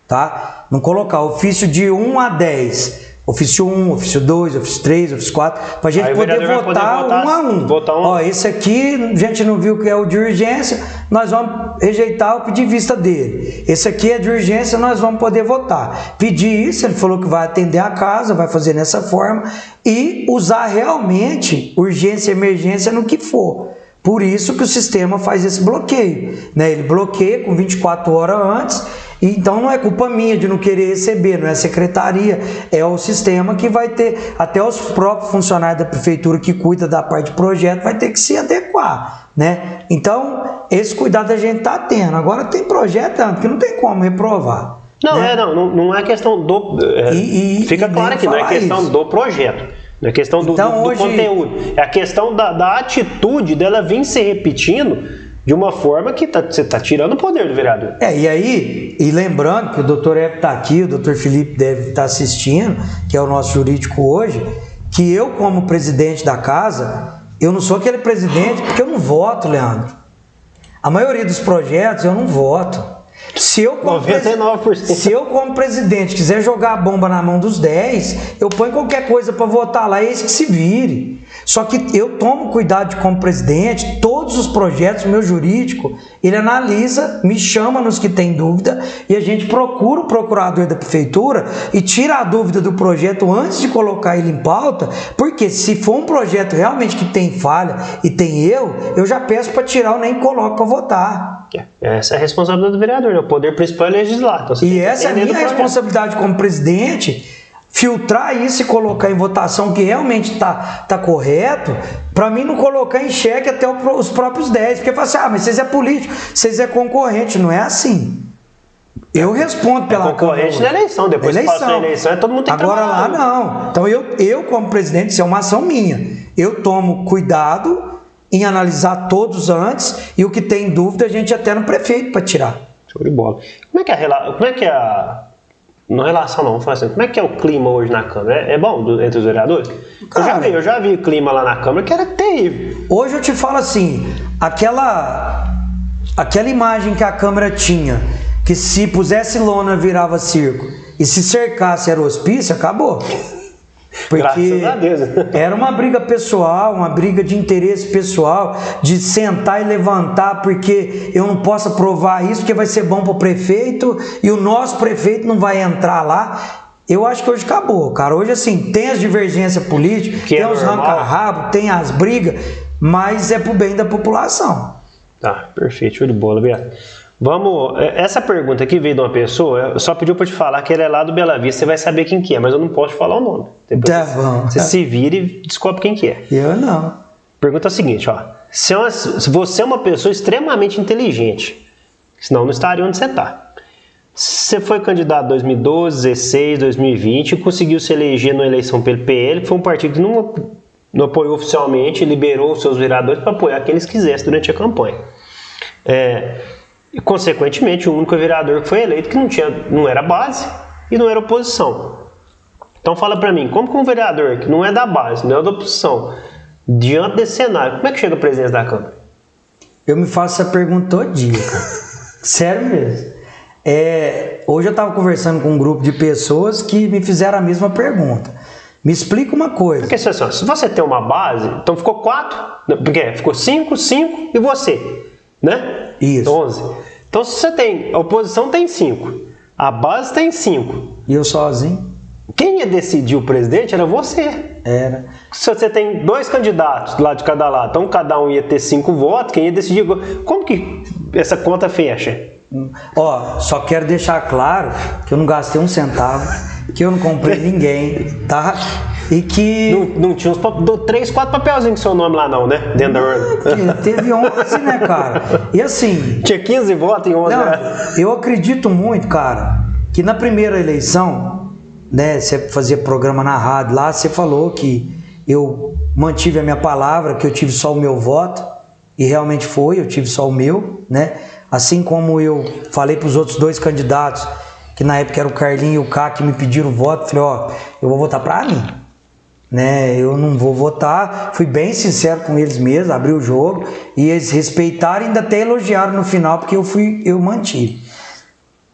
tá? Não colocar ofício de 1 a 10. Ofício 1, ofício 2, ofício 3, ofício 4, pra gente Aí o poder vai poder votar votar- um a um. votar um a. Ó, esse aqui, a gente não viu que é o de urgência, nós vamos rejeitar o pedir vista dele. Esse aqui é de urgência, nós vamos poder votar. Pedir isso, ele falou que vai atender a casa, vai fazer nessa forma e usar realmente urgência e emergência no que for. Por isso que o sistema faz esse bloqueio. Né? Ele bloqueia com 24 horas antes, então não é culpa minha de não querer receber, não é a secretaria, é o sistema que vai ter, até os próprios funcionários da prefeitura que cuida da parte de projeto vai ter que se adequar. Né? Então, esse cuidado a gente está tendo. Agora tem projeto que não tem como reprovar. Não, né? é, não, não, não é questão do. é, E- e- fica e claro aqui, não é questão isso. do projeto. Não é questão do, Então, do- do hoje- conteúdo. É a questão da, da atitude dela vir se repetindo de uma forma que tá, você está tirando o poder do vereador. É, e aí, e lembrando que o doutor Evo está aqui, o doutor Felipe deve estar assistindo, que é o nosso jurídico hoje, que eu, como presidente da casa, eu não sou aquele presidente porque eu não voto, Leandro. A maioria dos projetos eu não voto. Se eu, como, presi- 99%. se eu, como presidente, quiser jogar a bomba na mão dos 10, eu ponho qualquer coisa para votar lá e eles que se vire. Só que eu tomo cuidado como presidente, todos os projetos, o meu jurídico, ele analisa, me chama nos que tem dúvida e a gente procura o procurador da prefeitura e tira a dúvida do projeto antes de colocar ele em pauta, porque se for um projeto realmente que tem falha e tem erro, eu já peço para tirar ou nem coloco para votar. Essa é a responsabilidade do vereador, né? o poder principal é legislar. Então, E essa é a minha responsabilidade como presidente, filtrar isso e colocar em votação que realmente está tá correto, para mim não colocar em xeque até os próprios 10, porque fala assim, ah, mas vocês é político, vocês é concorrente, não é assim. Eu respondo pela concorrente Câmara na eleição, depois que passou a eleição, é todo mundo tem que Agora lá não. Então eu, eu como presidente, isso é uma ação minha. Eu tomo cuidado em analisar todos antes e o que tem dúvida a gente até no prefeito para tirar. Show de bola. Como é que é a como é que é a não relação não, falar assim, como é que é o clima hoje na Câmara? É, é bom do- entre os vereadores? eu já Cara. vi, eu já vi o clima lá na Câmara que era terrível. Hoje eu te falo assim, aquela aquela imagem que a câmera tinha, que se pusesse lona virava circo e se cercasse era hospício, acabou. Porque era uma briga pessoal, uma briga de interesse pessoal, de sentar e levantar porque eu não posso aprovar isso, porque vai ser bom para o prefeito e o nosso prefeito não vai entrar lá. Eu acho que hoje acabou, cara. Hoje, assim, tem as divergências políticas, Que é tem os normal. ranca-rabo, tem as brigas, mas é pro bem da população. Tá, perfeito, show de bola, Beto. Vamos, é, essa pergunta aqui veio de uma pessoa, eu só pediu para te falar que ele é lá do Bela Vista, você vai saber quem que é, mas eu não posso te falar o nome. Depois Tá você, bom. você se vira e descobre quem que é. Eu não. Pergunta é a seguinte, ó. Se, é uma- se você é uma pessoa extremamente inteligente, senão não estaria onde você está. Você foi candidato em 2012, 16, 2020 e conseguiu se eleger na eleição pelo PL, que foi um partido que não, não apoiou oficialmente, liberou os seus vereadores para apoiar quem eles quisessem durante a campanha. É, e, consequentemente, o único vereador que foi eleito que não, tinha, não era base e não era oposição. Então fala pra mim, como que um vereador que não é da base, não é da oposição, diante desse cenário, como é que chega a presidência da Câmara? Eu me faço essa pergunta todo dia, cara. Sério mesmo. É, hoje eu estava conversando com um grupo de pessoas que me fizeram a mesma pergunta. Me explica uma coisa. Porque se, você tem uma base, então ficou quatro, porque ficou cinco, cinco e você, né? Isso. Onze. Então se você tem, a oposição tem cinco, a base tem cinco. E eu sozinho? Quem ia decidir o presidente era você. Era. Se você tem dois candidatos lá de cada lado, então cada um ia ter cinco votos, quem ia decidir? Como que essa conta fecha? Ó, só quero deixar claro que eu não gastei um centavo, que eu não comprei ninguém, tá? E que. Não, não tinha uns três, quatro papelzinhos com seu nome lá, não, né? Dentro da urna. teve 11, né, cara? E assim, Tinha 15 votos em 11, Não, né? eu acredito muito, cara, que na primeira eleição, né, você fazia programa na rádio lá, você falou que eu mantive a minha palavra, que eu tive só o meu voto, e realmente foi, eu tive só o meu, né? Assim como eu falei para os outros dois candidatos, que na época era o Carlinho e o Cá, que me pediram voto, falei, ó, eu vou votar para mim né? Eu não vou votar. Fui bem sincero com eles mesmo, abri o jogo e eles respeitaram e ainda até elogiaram no final porque eu fui, eu mantive.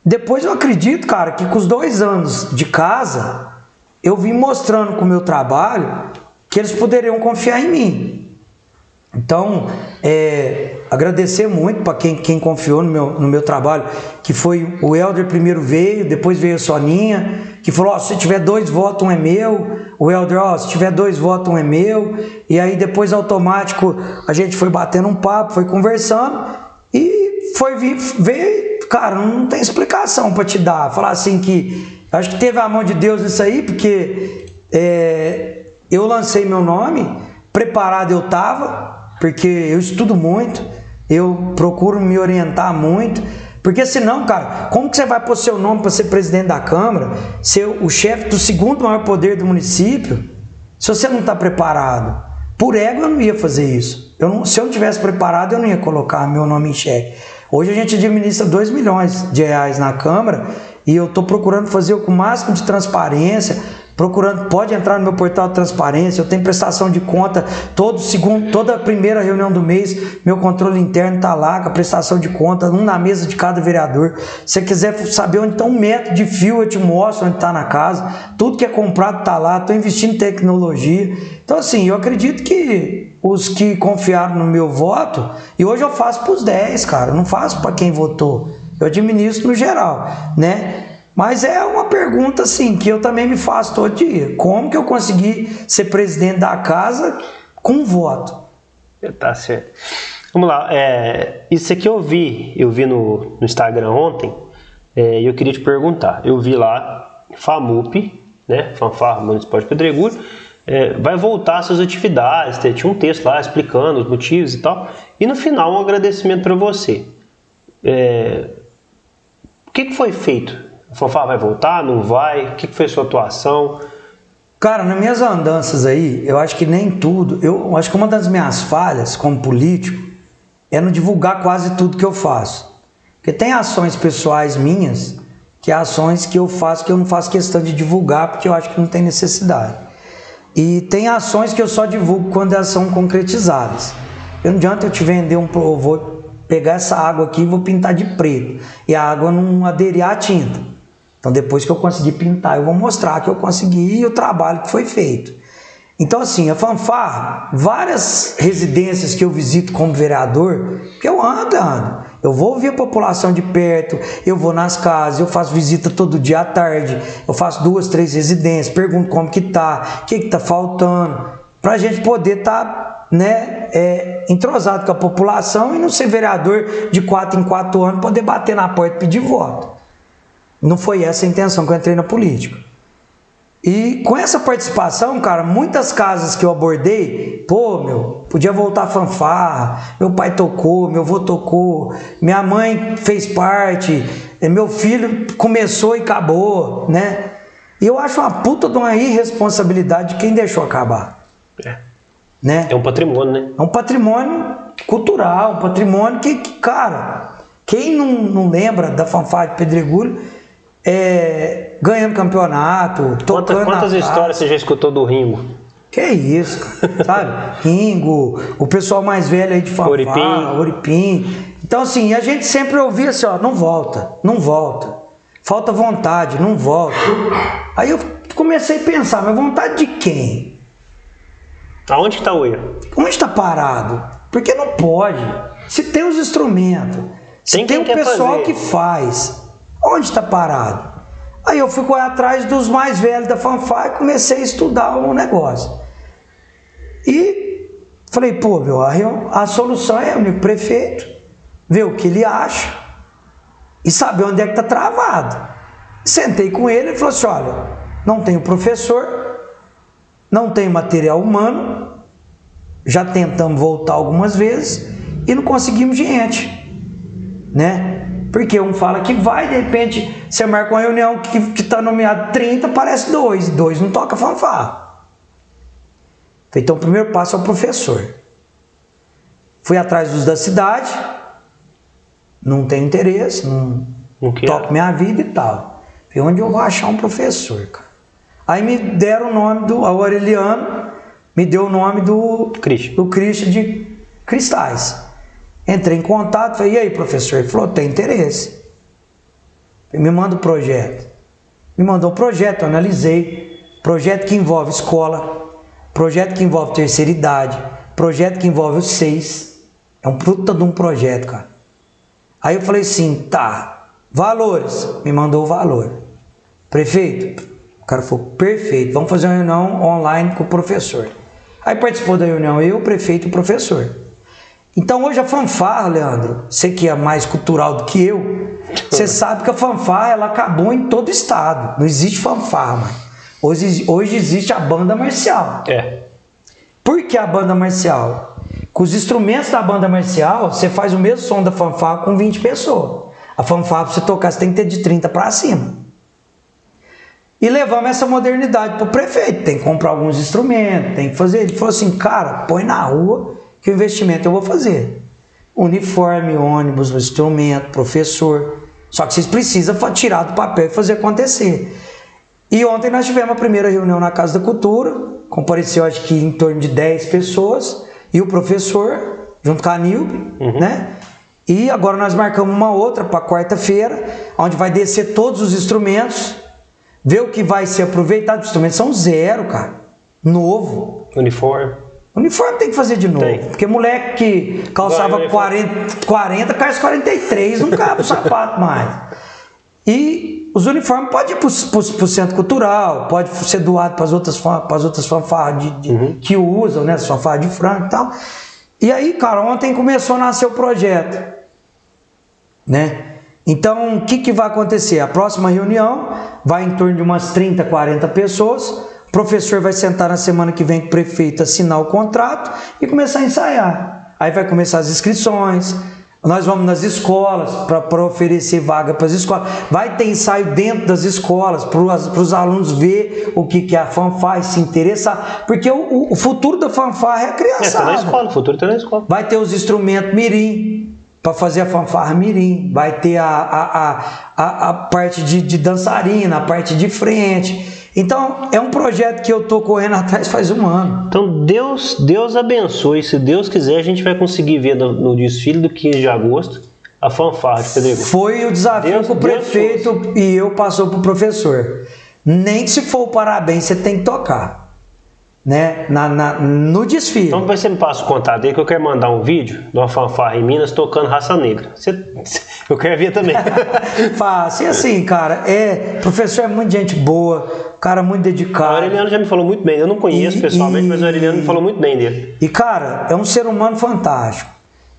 Depois eu acredito, cara, que com os dois anos de casa eu vim mostrando com o meu trabalho que eles poderiam confiar em mim. Então, é, agradecer muito para quem, quem confiou no meu, no meu trabalho, que foi o Helder primeiro veio, depois veio a Soninha, que falou, ó, se tiver dois votos, um é meu. O Helder, ó, se tiver dois votos, um é meu. E aí depois automático a gente foi batendo um papo, foi conversando e foi veio, cara, não tem explicação para te dar. Falar assim que, acho que teve a mão de Deus nisso aí, porque é, eu lancei meu nome, preparado eu tava, porque eu estudo muito, eu procuro me orientar muito, porque senão, cara, como que você vai pôr seu nome para ser presidente da Câmara, ser o chefe do segundo maior poder do município, se você não está preparado? Por ego eu não ia fazer isso. Eu não, se eu não tivesse preparado, eu não ia colocar meu nome em xeque. Hoje a gente administra 2 milhões de reais na Câmara e eu estou procurando fazer com o máximo de transparência, procurando, pode entrar no meu portal de transparência, eu tenho prestação de conta todo segundo, toda primeira reunião do mês, meu controle interno está lá com a prestação de conta, um na mesa de cada vereador. Se você quiser saber onde está um metro de fio, eu te mostro onde está na casa. Tudo que é comprado está lá, estou investindo em tecnologia. Então, assim, eu acredito que os que confiaram no meu voto, e hoje eu faço para os 10, cara, eu não faço para quem votou. Eu administro no geral, né? Mas é uma pergunta assim que eu também me faço todo dia. Como que eu consegui ser presidente da casa com voto? Tá certo. Vamos lá. É, isso aqui eu vi, eu vi no, no Instagram ontem, é, e eu queria te perguntar. Eu vi lá, FAMUP, né, Fanfarra Municipal de Pedregulho, é, vai voltar às suas atividades, tinha um texto lá explicando os motivos e tal, e no final um agradecimento para você. É, o que, que foi feito? A Fanfarra vai voltar, não vai? O que, foi sua atuação? Cara, nas minhas andanças aí, eu acho que nem tudo. Eu acho que uma das minhas falhas como político é não divulgar quase tudo que eu faço. Porque tem ações pessoais minhas, que é ações que eu faço que eu não faço questão de divulgar, porque eu acho que não tem necessidade. E tem ações que eu só divulgo quando elas são concretizadas. Eu não adianta eu te vender um. Eu vou pegar essa água aqui e vou pintar de preto. E a água não aderir à tinta. Então, depois que eu conseguir pintar, eu vou mostrar que eu consegui e o trabalho que foi feito. Então, assim, a fanfarra, várias residências que eu visito como vereador, eu ando, ando. Eu vou ouvir a população de perto, eu vou nas casas, eu faço visita todo dia à tarde, eu faço duas, três residências, pergunto como que tá, o que que tá faltando, para a gente poder estar tá, né, é, entrosado com a população e não ser vereador de quatro em quatro anos, poder bater na porta e pedir voto. Não foi essa a intenção que eu entrei na política. E com essa participação, cara, muitas casas que eu abordei, pô, meu, podia voltar a fanfarra, meu pai tocou, meu avô tocou, minha mãe fez parte, eh, meu filho começou e acabou, né? E eu acho uma puta de uma irresponsabilidade de quem deixou acabar, É, né? é um patrimônio, né? É um patrimônio cultural, um patrimônio que, que, cara, quem não, não lembra da fanfarra de Pedregulho, é, ganhando campeonato, Quantas, tocando quantas na histórias você já escutou do Ringo? Que isso, cara, sabe? Ringo, o pessoal mais velho aí de fanfarra, Oripim. Oripim. Então, assim, a gente sempre ouvia assim, ó, não volta, não volta. Falta vontade, não volta. Aí eu comecei a pensar, mas vontade de quem? Aonde que tá o erro? Onde está parado? Porque não pode. Se tem os instrumentos, se Tem tem, o pessoal fazer. que faz, onde está parado? Aí eu fui correr atrás dos mais velhos da fanfare e comecei a estudar o negócio. E falei, pô, meu, a, a solução é o prefeito, ver o que ele acha e saber onde é que está travado. Sentei com ele e falou assim: olha, não tenho professor, não tenho material humano, já tentamos voltar algumas vezes e não conseguimos gente, né? Porque um fala que vai, de repente você marca uma reunião que está nomeado 30, parece dois, dois não toca fanfarra. Então o primeiro passo é o professor. Fui atrás dos da cidade, não tenho interesse, não toco minha vida e tal. Falei, onde eu vou achar um professor, cara? Aí me deram o nome do Aureliano, me deu o nome do Christian. do Christian de Cristais. Entrei em contato, falei, e aí, professor? Ele falou, tem interesse. Me manda o projeto. Me mandou o projeto, eu analisei. Projeto que envolve escola, projeto que envolve terceira idade, projeto que envolve os seis. É um puta de um projeto, cara. Aí eu falei assim, tá, valores. Me mandou o valor. Prefeito, o cara falou, perfeito, vamos fazer uma reunião online com o professor. Aí participou da reunião eu, o prefeito e o professor. Então hoje a fanfarra, Leandro, você que é mais cultural do que eu, você sabe que a fanfarra ela acabou em todo estado. Não existe fanfarra, mais. Hoje, hoje existe a banda marcial. É. Por que a banda marcial? Com os instrumentos da banda marcial, você faz o mesmo som da fanfarra com 20 pessoas. A fanfarra, para você tocar, você tem que ter de 30 para cima. E levamos essa modernidade para o prefeito. Tem que comprar alguns instrumentos, tem que fazer. Ele falou assim, cara, põe na rua que o investimento eu vou fazer. Uniforme, ônibus, instrumento, professor. Só que vocês precisam tirar do papel e fazer acontecer. E ontem nós tivemos a primeira reunião na Casa da Cultura, compareceu acho que em torno de 10 pessoas, e o professor, junto com a Nilbe, né? E agora nós marcamos uma outra para quarta-feira, onde vai descer todos os instrumentos, ver o que vai ser aproveitado. Os instrumentos são zero, cara. Novo. Uniforme. Uniforme tem que fazer de novo. Tem. Porque moleque que calçava Vai, vai, 40, 40 calça 43, não cabe o sapato mais. E os uniformes podem ir para o centro cultural, pode ser doado para as outras, pras outras fanfarras de, de- que usam, né? As fanfarras de frango e tal. E aí, cara, ontem começou a nascer o projeto. Né? Então, o que, que vai acontecer? A próxima reunião vai em torno de umas 30, 40 pessoas. Professor vai sentar na semana que vem com o prefeito, assinar o contrato e começar a ensaiar. Aí vai começar as inscrições. Nós vamos nas escolas para oferecer vaga para as escolas. Vai ter ensaio dentro das escolas para os alunos ver o que, que é a fanfarra e se interessar. Porque o, o- futuro da fanfarra é a É, tá criançada. na escola, o futuro tá na escola. Vai ter os instrumentos mirim para fazer a fanfarra mirim. Vai ter a, a, a, a, a parte de, de dançarina, a parte de frente. Então, é um projeto que eu tô correndo atrás faz um ano. Então Deus, Deus abençoe. Se Deus quiser, a gente vai conseguir ver no, no desfile do 15 de agosto a fanfarra de Pedregulho. Foi o desafio Deus- que o Deus prefeito e eu passou pro professor. Nem se for o parabéns, você tem que tocar. Né? Na, na- no desfile. Então depois você me passa o contato aí que eu quero mandar um vídeo de uma fanfarra em Minas tocando raça negra. Você- eu quero ver também. Fácil. E assim, cara, é. Professor é muito gente boa, cara muito O dedicado. Aureliano já me falou muito bem. Eu não conheço E- pessoalmente, e- mas o Aureliano me falou muito bem dele. E cara, é um ser humano fantástico.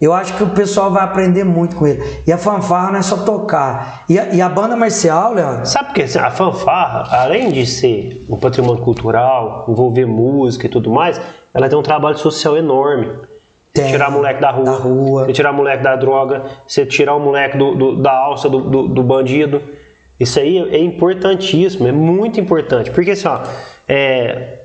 Eu acho que o pessoal vai aprender muito com ele. E a fanfarra não é só tocar. E a, e a banda marcial, Leandro, Sabe por quê? A fanfarra, além de ser um patrimônio cultural, envolver música e tudo mais, ela tem um trabalho social enorme. Tem. tirar moleque da rua, Da rua. você tirar moleque da droga, você tirar o moleque do, do- da alça do, do- do bandido. Isso aí é importantíssimo, é muito importante. Porque assim, ó, é,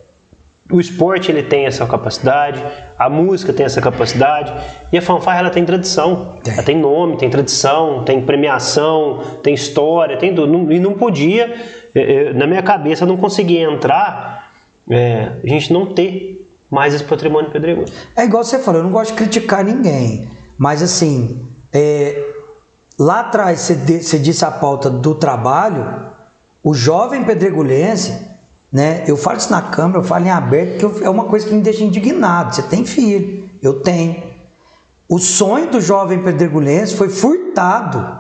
o esporte ele tem essa capacidade, a música tem essa capacidade e a fanfarra ela tem tradição, Tem. ela tem nome, tem tradição, tem premiação, tem história, tem tudo. E não podia, eh, eh, na minha cabeça, não conseguia entrar, eh, a gente não ter mais esse patrimônio pedregoso. é igual você falou, eu não gosto de criticar ninguém. Mas assim, é, lá atrás você disse a pauta do trabalho, o jovem pedregulense, né? Eu falo isso na câmera, eu falo em aberto, que eu- é uma coisa que me deixa indignado. Você tem filho, eu tenho. O sonho do jovem pedregulense foi furtado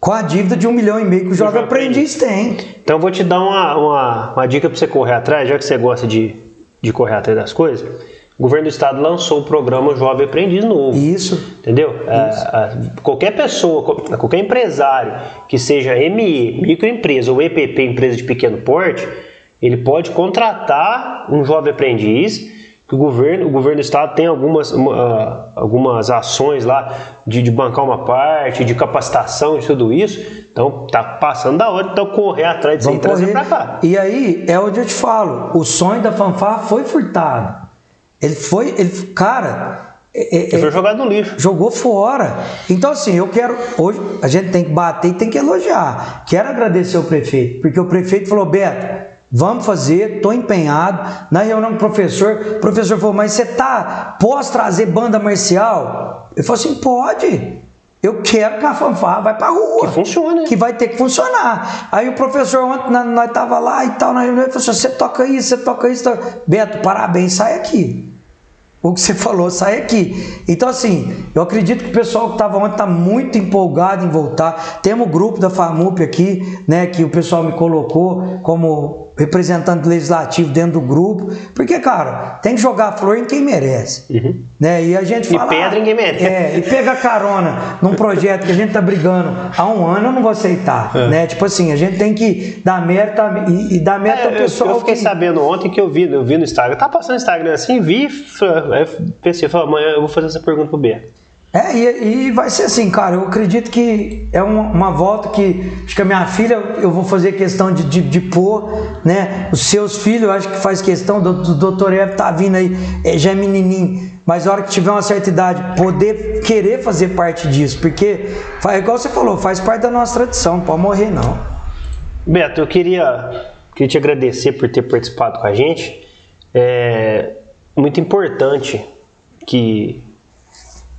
com a dívida de um milhão e meio que o jovem aprendiz tem. Então eu vou te dar uma, uma, uma dica para você correr atrás, já que você gosta de, de correr atrás das coisas. O governo do estado lançou o programa Jovem Aprendiz Novo. Isso. Entendeu? É, é, qualquer pessoa, qual- qualquer empresário que seja ME, microempresa ou EPP, empresa de pequeno porte, ele pode contratar um jovem aprendiz. Que o governo, o governo do estado tem algumas, uma, ah, algumas ações lá de, de bancar uma parte, de capacitação e tudo isso. Então tá passando da hora, então correr atrás disso e Vamos trazer pra cá. E aí é onde eu te falo, o sonho da fanfarra foi furtado. Ele foi, ele, cara, é- é- Ele foi jogado no lixo. jogou fora. Então, assim, eu quero. Hoje a gente tem que bater e tem que elogiar. Quero agradecer o prefeito, porque o prefeito falou: Beto, vamos fazer, estou empenhado. Na reunião com o professor, o professor falou: Mas você tá. Posso trazer banda marcial? Eu falei assim: pode. Eu quero que a fanfarra vai pra rua. Que funcione. Que vai ter que funcionar. Aí o professor, ontem nós tava lá e tal, na reunião, ele falou assim: você toca isso, você toca isso. toca-" Beto, parabéns, sai aqui. O que você falou sai aqui. Então, assim, eu acredito que o pessoal que estava ontem está muito empolgado em voltar. Temos o grupo da FAMUP aqui, né, que o pessoal me colocou como representante legislativo dentro do grupo. Porque, cara, tem que jogar flor em quem merece. Né? E a gente E fala. pedra em quem merece. É, e pega carona num projeto que a gente tá brigando há um ano, eu não vou aceitar. Né? Tipo assim, a gente tem que dar mérito a- e, e dar mérito É, ao eu, pessoal. eu fiquei que- sabendo ontem que eu vi, eu vi no Instagram, tá passando Instagram assim, vi, pensei, falei, amanhã eu vou fazer essa pergunta pro Beto. É, e, e vai ser assim, cara. Eu acredito que é uma, uma volta que acho que a minha filha eu vou fazer questão de, de, de pôr, né? Os seus filhos, eu acho que faz questão. O do- do doutor Eve tá vindo aí, é, já é menininho. Mas a hora que tiver uma certa idade, poder querer fazer parte disso, porque, fa- igual você falou, faz parte da nossa tradição, não pode morrer não. Beto, eu queria, queria te agradecer por ter participado com a gente. É muito importante que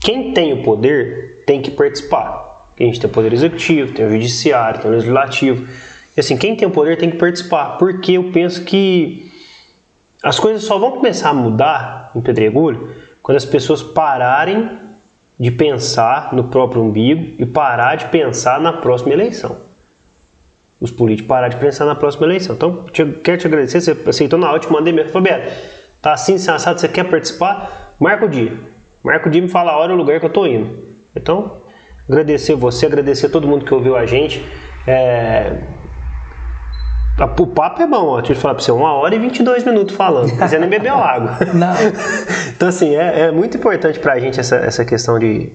quem tem o poder tem que participar. A gente tem o poder executivo, tem o judiciário, tem o legislativo. E assim, quem tem o poder tem que participar, porque eu penso que as coisas só vão começar a mudar em Pedregulho quando as pessoas pararem de pensar no próprio umbigo e parar de pensar na próxima eleição os políticos parar de pensar na próxima eleição. Então, te- quero te agradecer, você aceitou na eu te mandei mesmo. Beto, tá assim, assim, assado, você quer participar? Marca o dia. Marca o dia e me fala a hora e o lugar que eu tô indo. Então, agradecer você, agradecer todo mundo que ouviu a gente. É... O papo é bom, ó. deixa eu falar pra você, uma hora e 22 minutos falando, mas você nem bebeu água. Não. então, assim, é, é muito importante pra gente essa, essa questão de.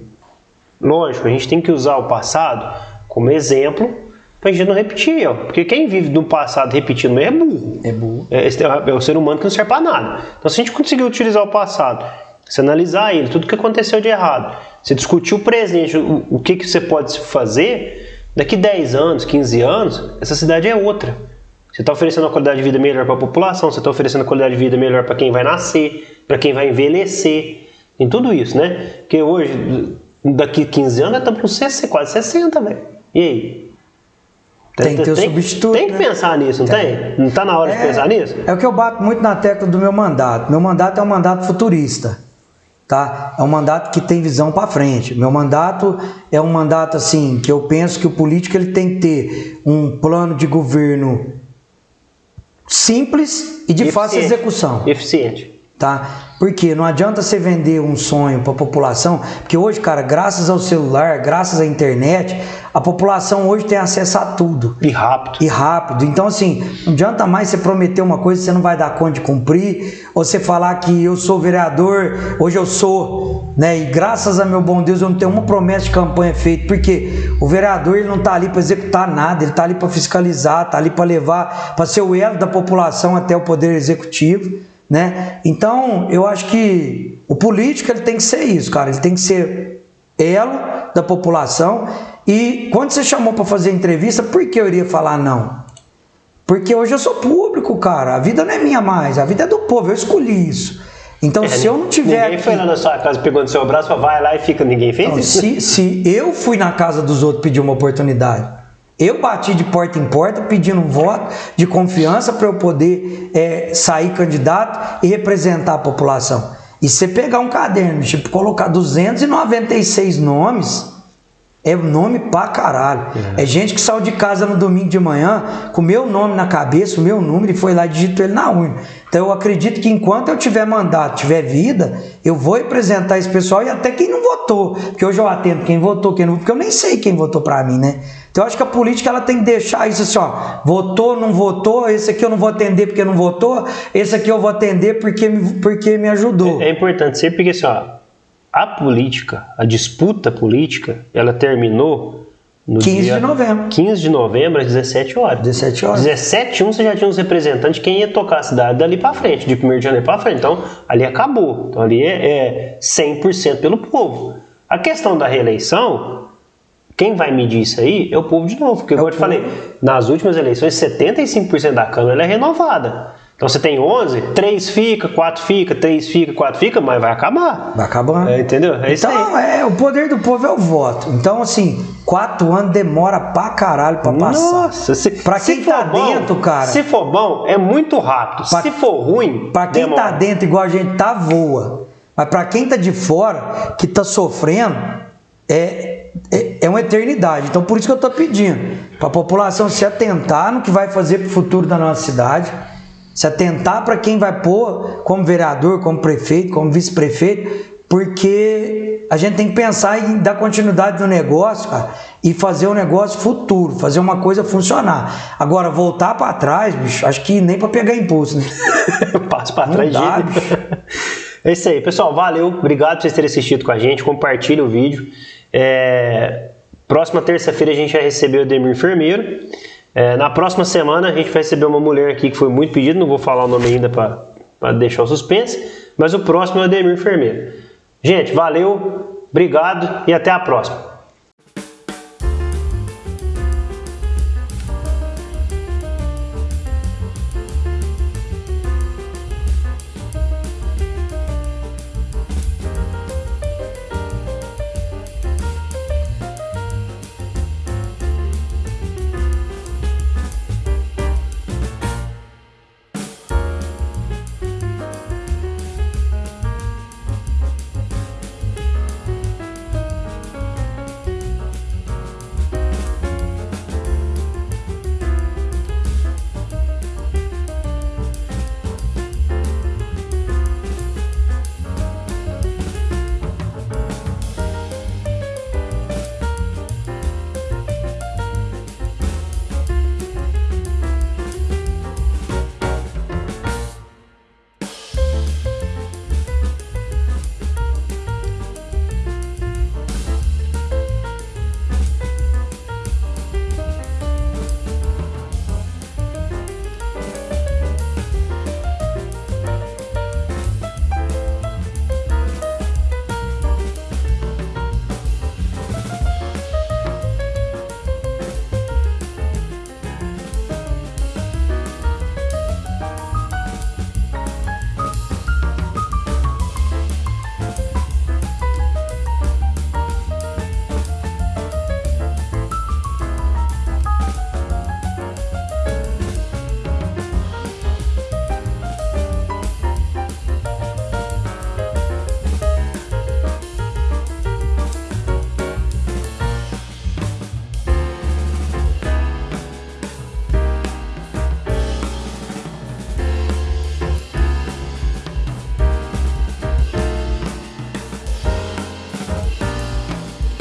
Lógico, a gente tem que usar o passado como exemplo pra gente não repetir, ó. Porque quem vive no passado repetindo é burro. É burro. É, esse é o ser humano que não serve pra nada. Então, se a gente conseguir utilizar o passado, se analisar ele, tudo que aconteceu de errado, se discutir o presente, o, o que, que você pode fazer, daqui 10 anos, 15 anos, essa cidade é outra. Você está oferecendo uma qualidade de vida melhor para a população, você está oferecendo uma qualidade de vida melhor para quem vai nascer, para quem vai envelhecer, em tudo isso, né? Porque hoje, daqui 15 anos, nós estamos com 60, quase 60, velho. E aí? Tem que ter o substituto, Tem que né? pensar nisso, não tem? Não está na hora de pensar nisso? É o que eu bato muito na tecla do meu mandato. Meu mandato é um mandato futurista. Tá? É um mandato que tem visão para frente. Meu mandato é um mandato assim que eu penso que o político ele tem que ter um plano de governo simples e de fácil Eficiente. execução Eficiente. tá? Porque não adianta você vender um sonho para a população, porque hoje, cara, graças ao celular, graças à internet, a população hoje tem acesso a tudo E rápido. e rápido. Então, assim, não adianta mais você prometer uma coisa que você não vai dar conta de cumprir, ou você falar que eu sou vereador, hoje eu sou, né? E graças a meu bom Deus eu não tenho uma promessa de campanha feita, porque o vereador ele não tá ali para executar nada, ele tá ali para fiscalizar, tá ali para levar, para ser o elo da população até o poder executivo, né? Então, eu acho que o político ele tem que ser isso, cara, ele tem que ser elo da população. E quando você chamou para fazer a entrevista, por que eu iria falar não? Porque hoje eu sou público, cara. A vida não é minha mais, a vida é do povo. Eu escolhi isso. Então, se eu não tiver. Ninguém foi lá na sua casa, pegou no seu braço, vai lá e fica. Ninguém fez Não, isso? se, se eu fui na casa dos outros pedir uma oportunidade, Eu bati de porta em porta pedindo um voto de confiança para eu poder é, sair candidato e representar a população. E você pegar um caderno, tipo, colocar 296 nomes, é nome pra caralho. É. é. gente que saiu de casa no domingo de manhã com o meu nome na cabeça, o meu número, e foi lá e digitou ele na urna. Então eu acredito que enquanto eu tiver mandato, tiver vida, eu vou representar esse pessoal e até quem não votou. Porque hoje eu atendo quem votou, quem não porque eu nem sei quem votou para mim, né? Então eu acho que a política ela tem que deixar isso assim, ó, votou, não votou, esse aqui eu não vou atender porque não votou, esse aqui eu vou atender porque, porque me ajudou. É, é importante sempre porque assim, ó, a política, a disputa política, ela terminou no 15 dia de novembro. 15 de novembro, às 17 horas. 17 horas. 17 1 você já tinha uns representantes quem ia tocar a cidade dali para frente, de 1 de janeiro para frente. Então, ali acabou. Então, ali é, é 100% pelo povo. A questão da reeleição, quem vai medir isso aí é o povo de novo. Porque, é como eu te falei, nas últimas eleições, 75% da Câmara é renovada. Então você tem 11, 3 fica, 4 fica, 3 fica, 4 fica, mas vai acabar. Vai acabar. É, entendeu? É então, é, o poder do povo é o voto. Então, assim, 4 anos demora pra caralho pra passar. Nossa, se, pra quem se tá bom, dentro, cara. Se for bom, é muito rápido. Pra, se for ruim, pra quem demora. tá dentro, igual a gente tá, voa. Mas pra quem tá de fora, que tá sofrendo, é, é, é uma eternidade. Então, por isso que eu tô pedindo pra população se atentar no que vai fazer pro futuro da nossa cidade se atentar para quem vai pôr como vereador, como prefeito, como vice-prefeito, porque a gente tem que pensar em dar continuidade no negócio, cara, e fazer um negócio futuro, fazer uma coisa funcionar. Agora, voltar para trás, bicho, acho que nem para pegar impulso, né? Passo para trás, dá, bicho. É isso aí, pessoal. Valeu, obrigado por vocês terem assistido com a gente. Compartilhe o vídeo. É... Próxima terça-feira a gente vai receber o Demir Enfermeiro. É, na próxima semana a gente vai receber uma mulher aqui que foi muito pedida, não vou falar o nome ainda para deixar o suspense, mas o próximo é o Ademir Enfermeiro. Gente, valeu, obrigado e até a próxima.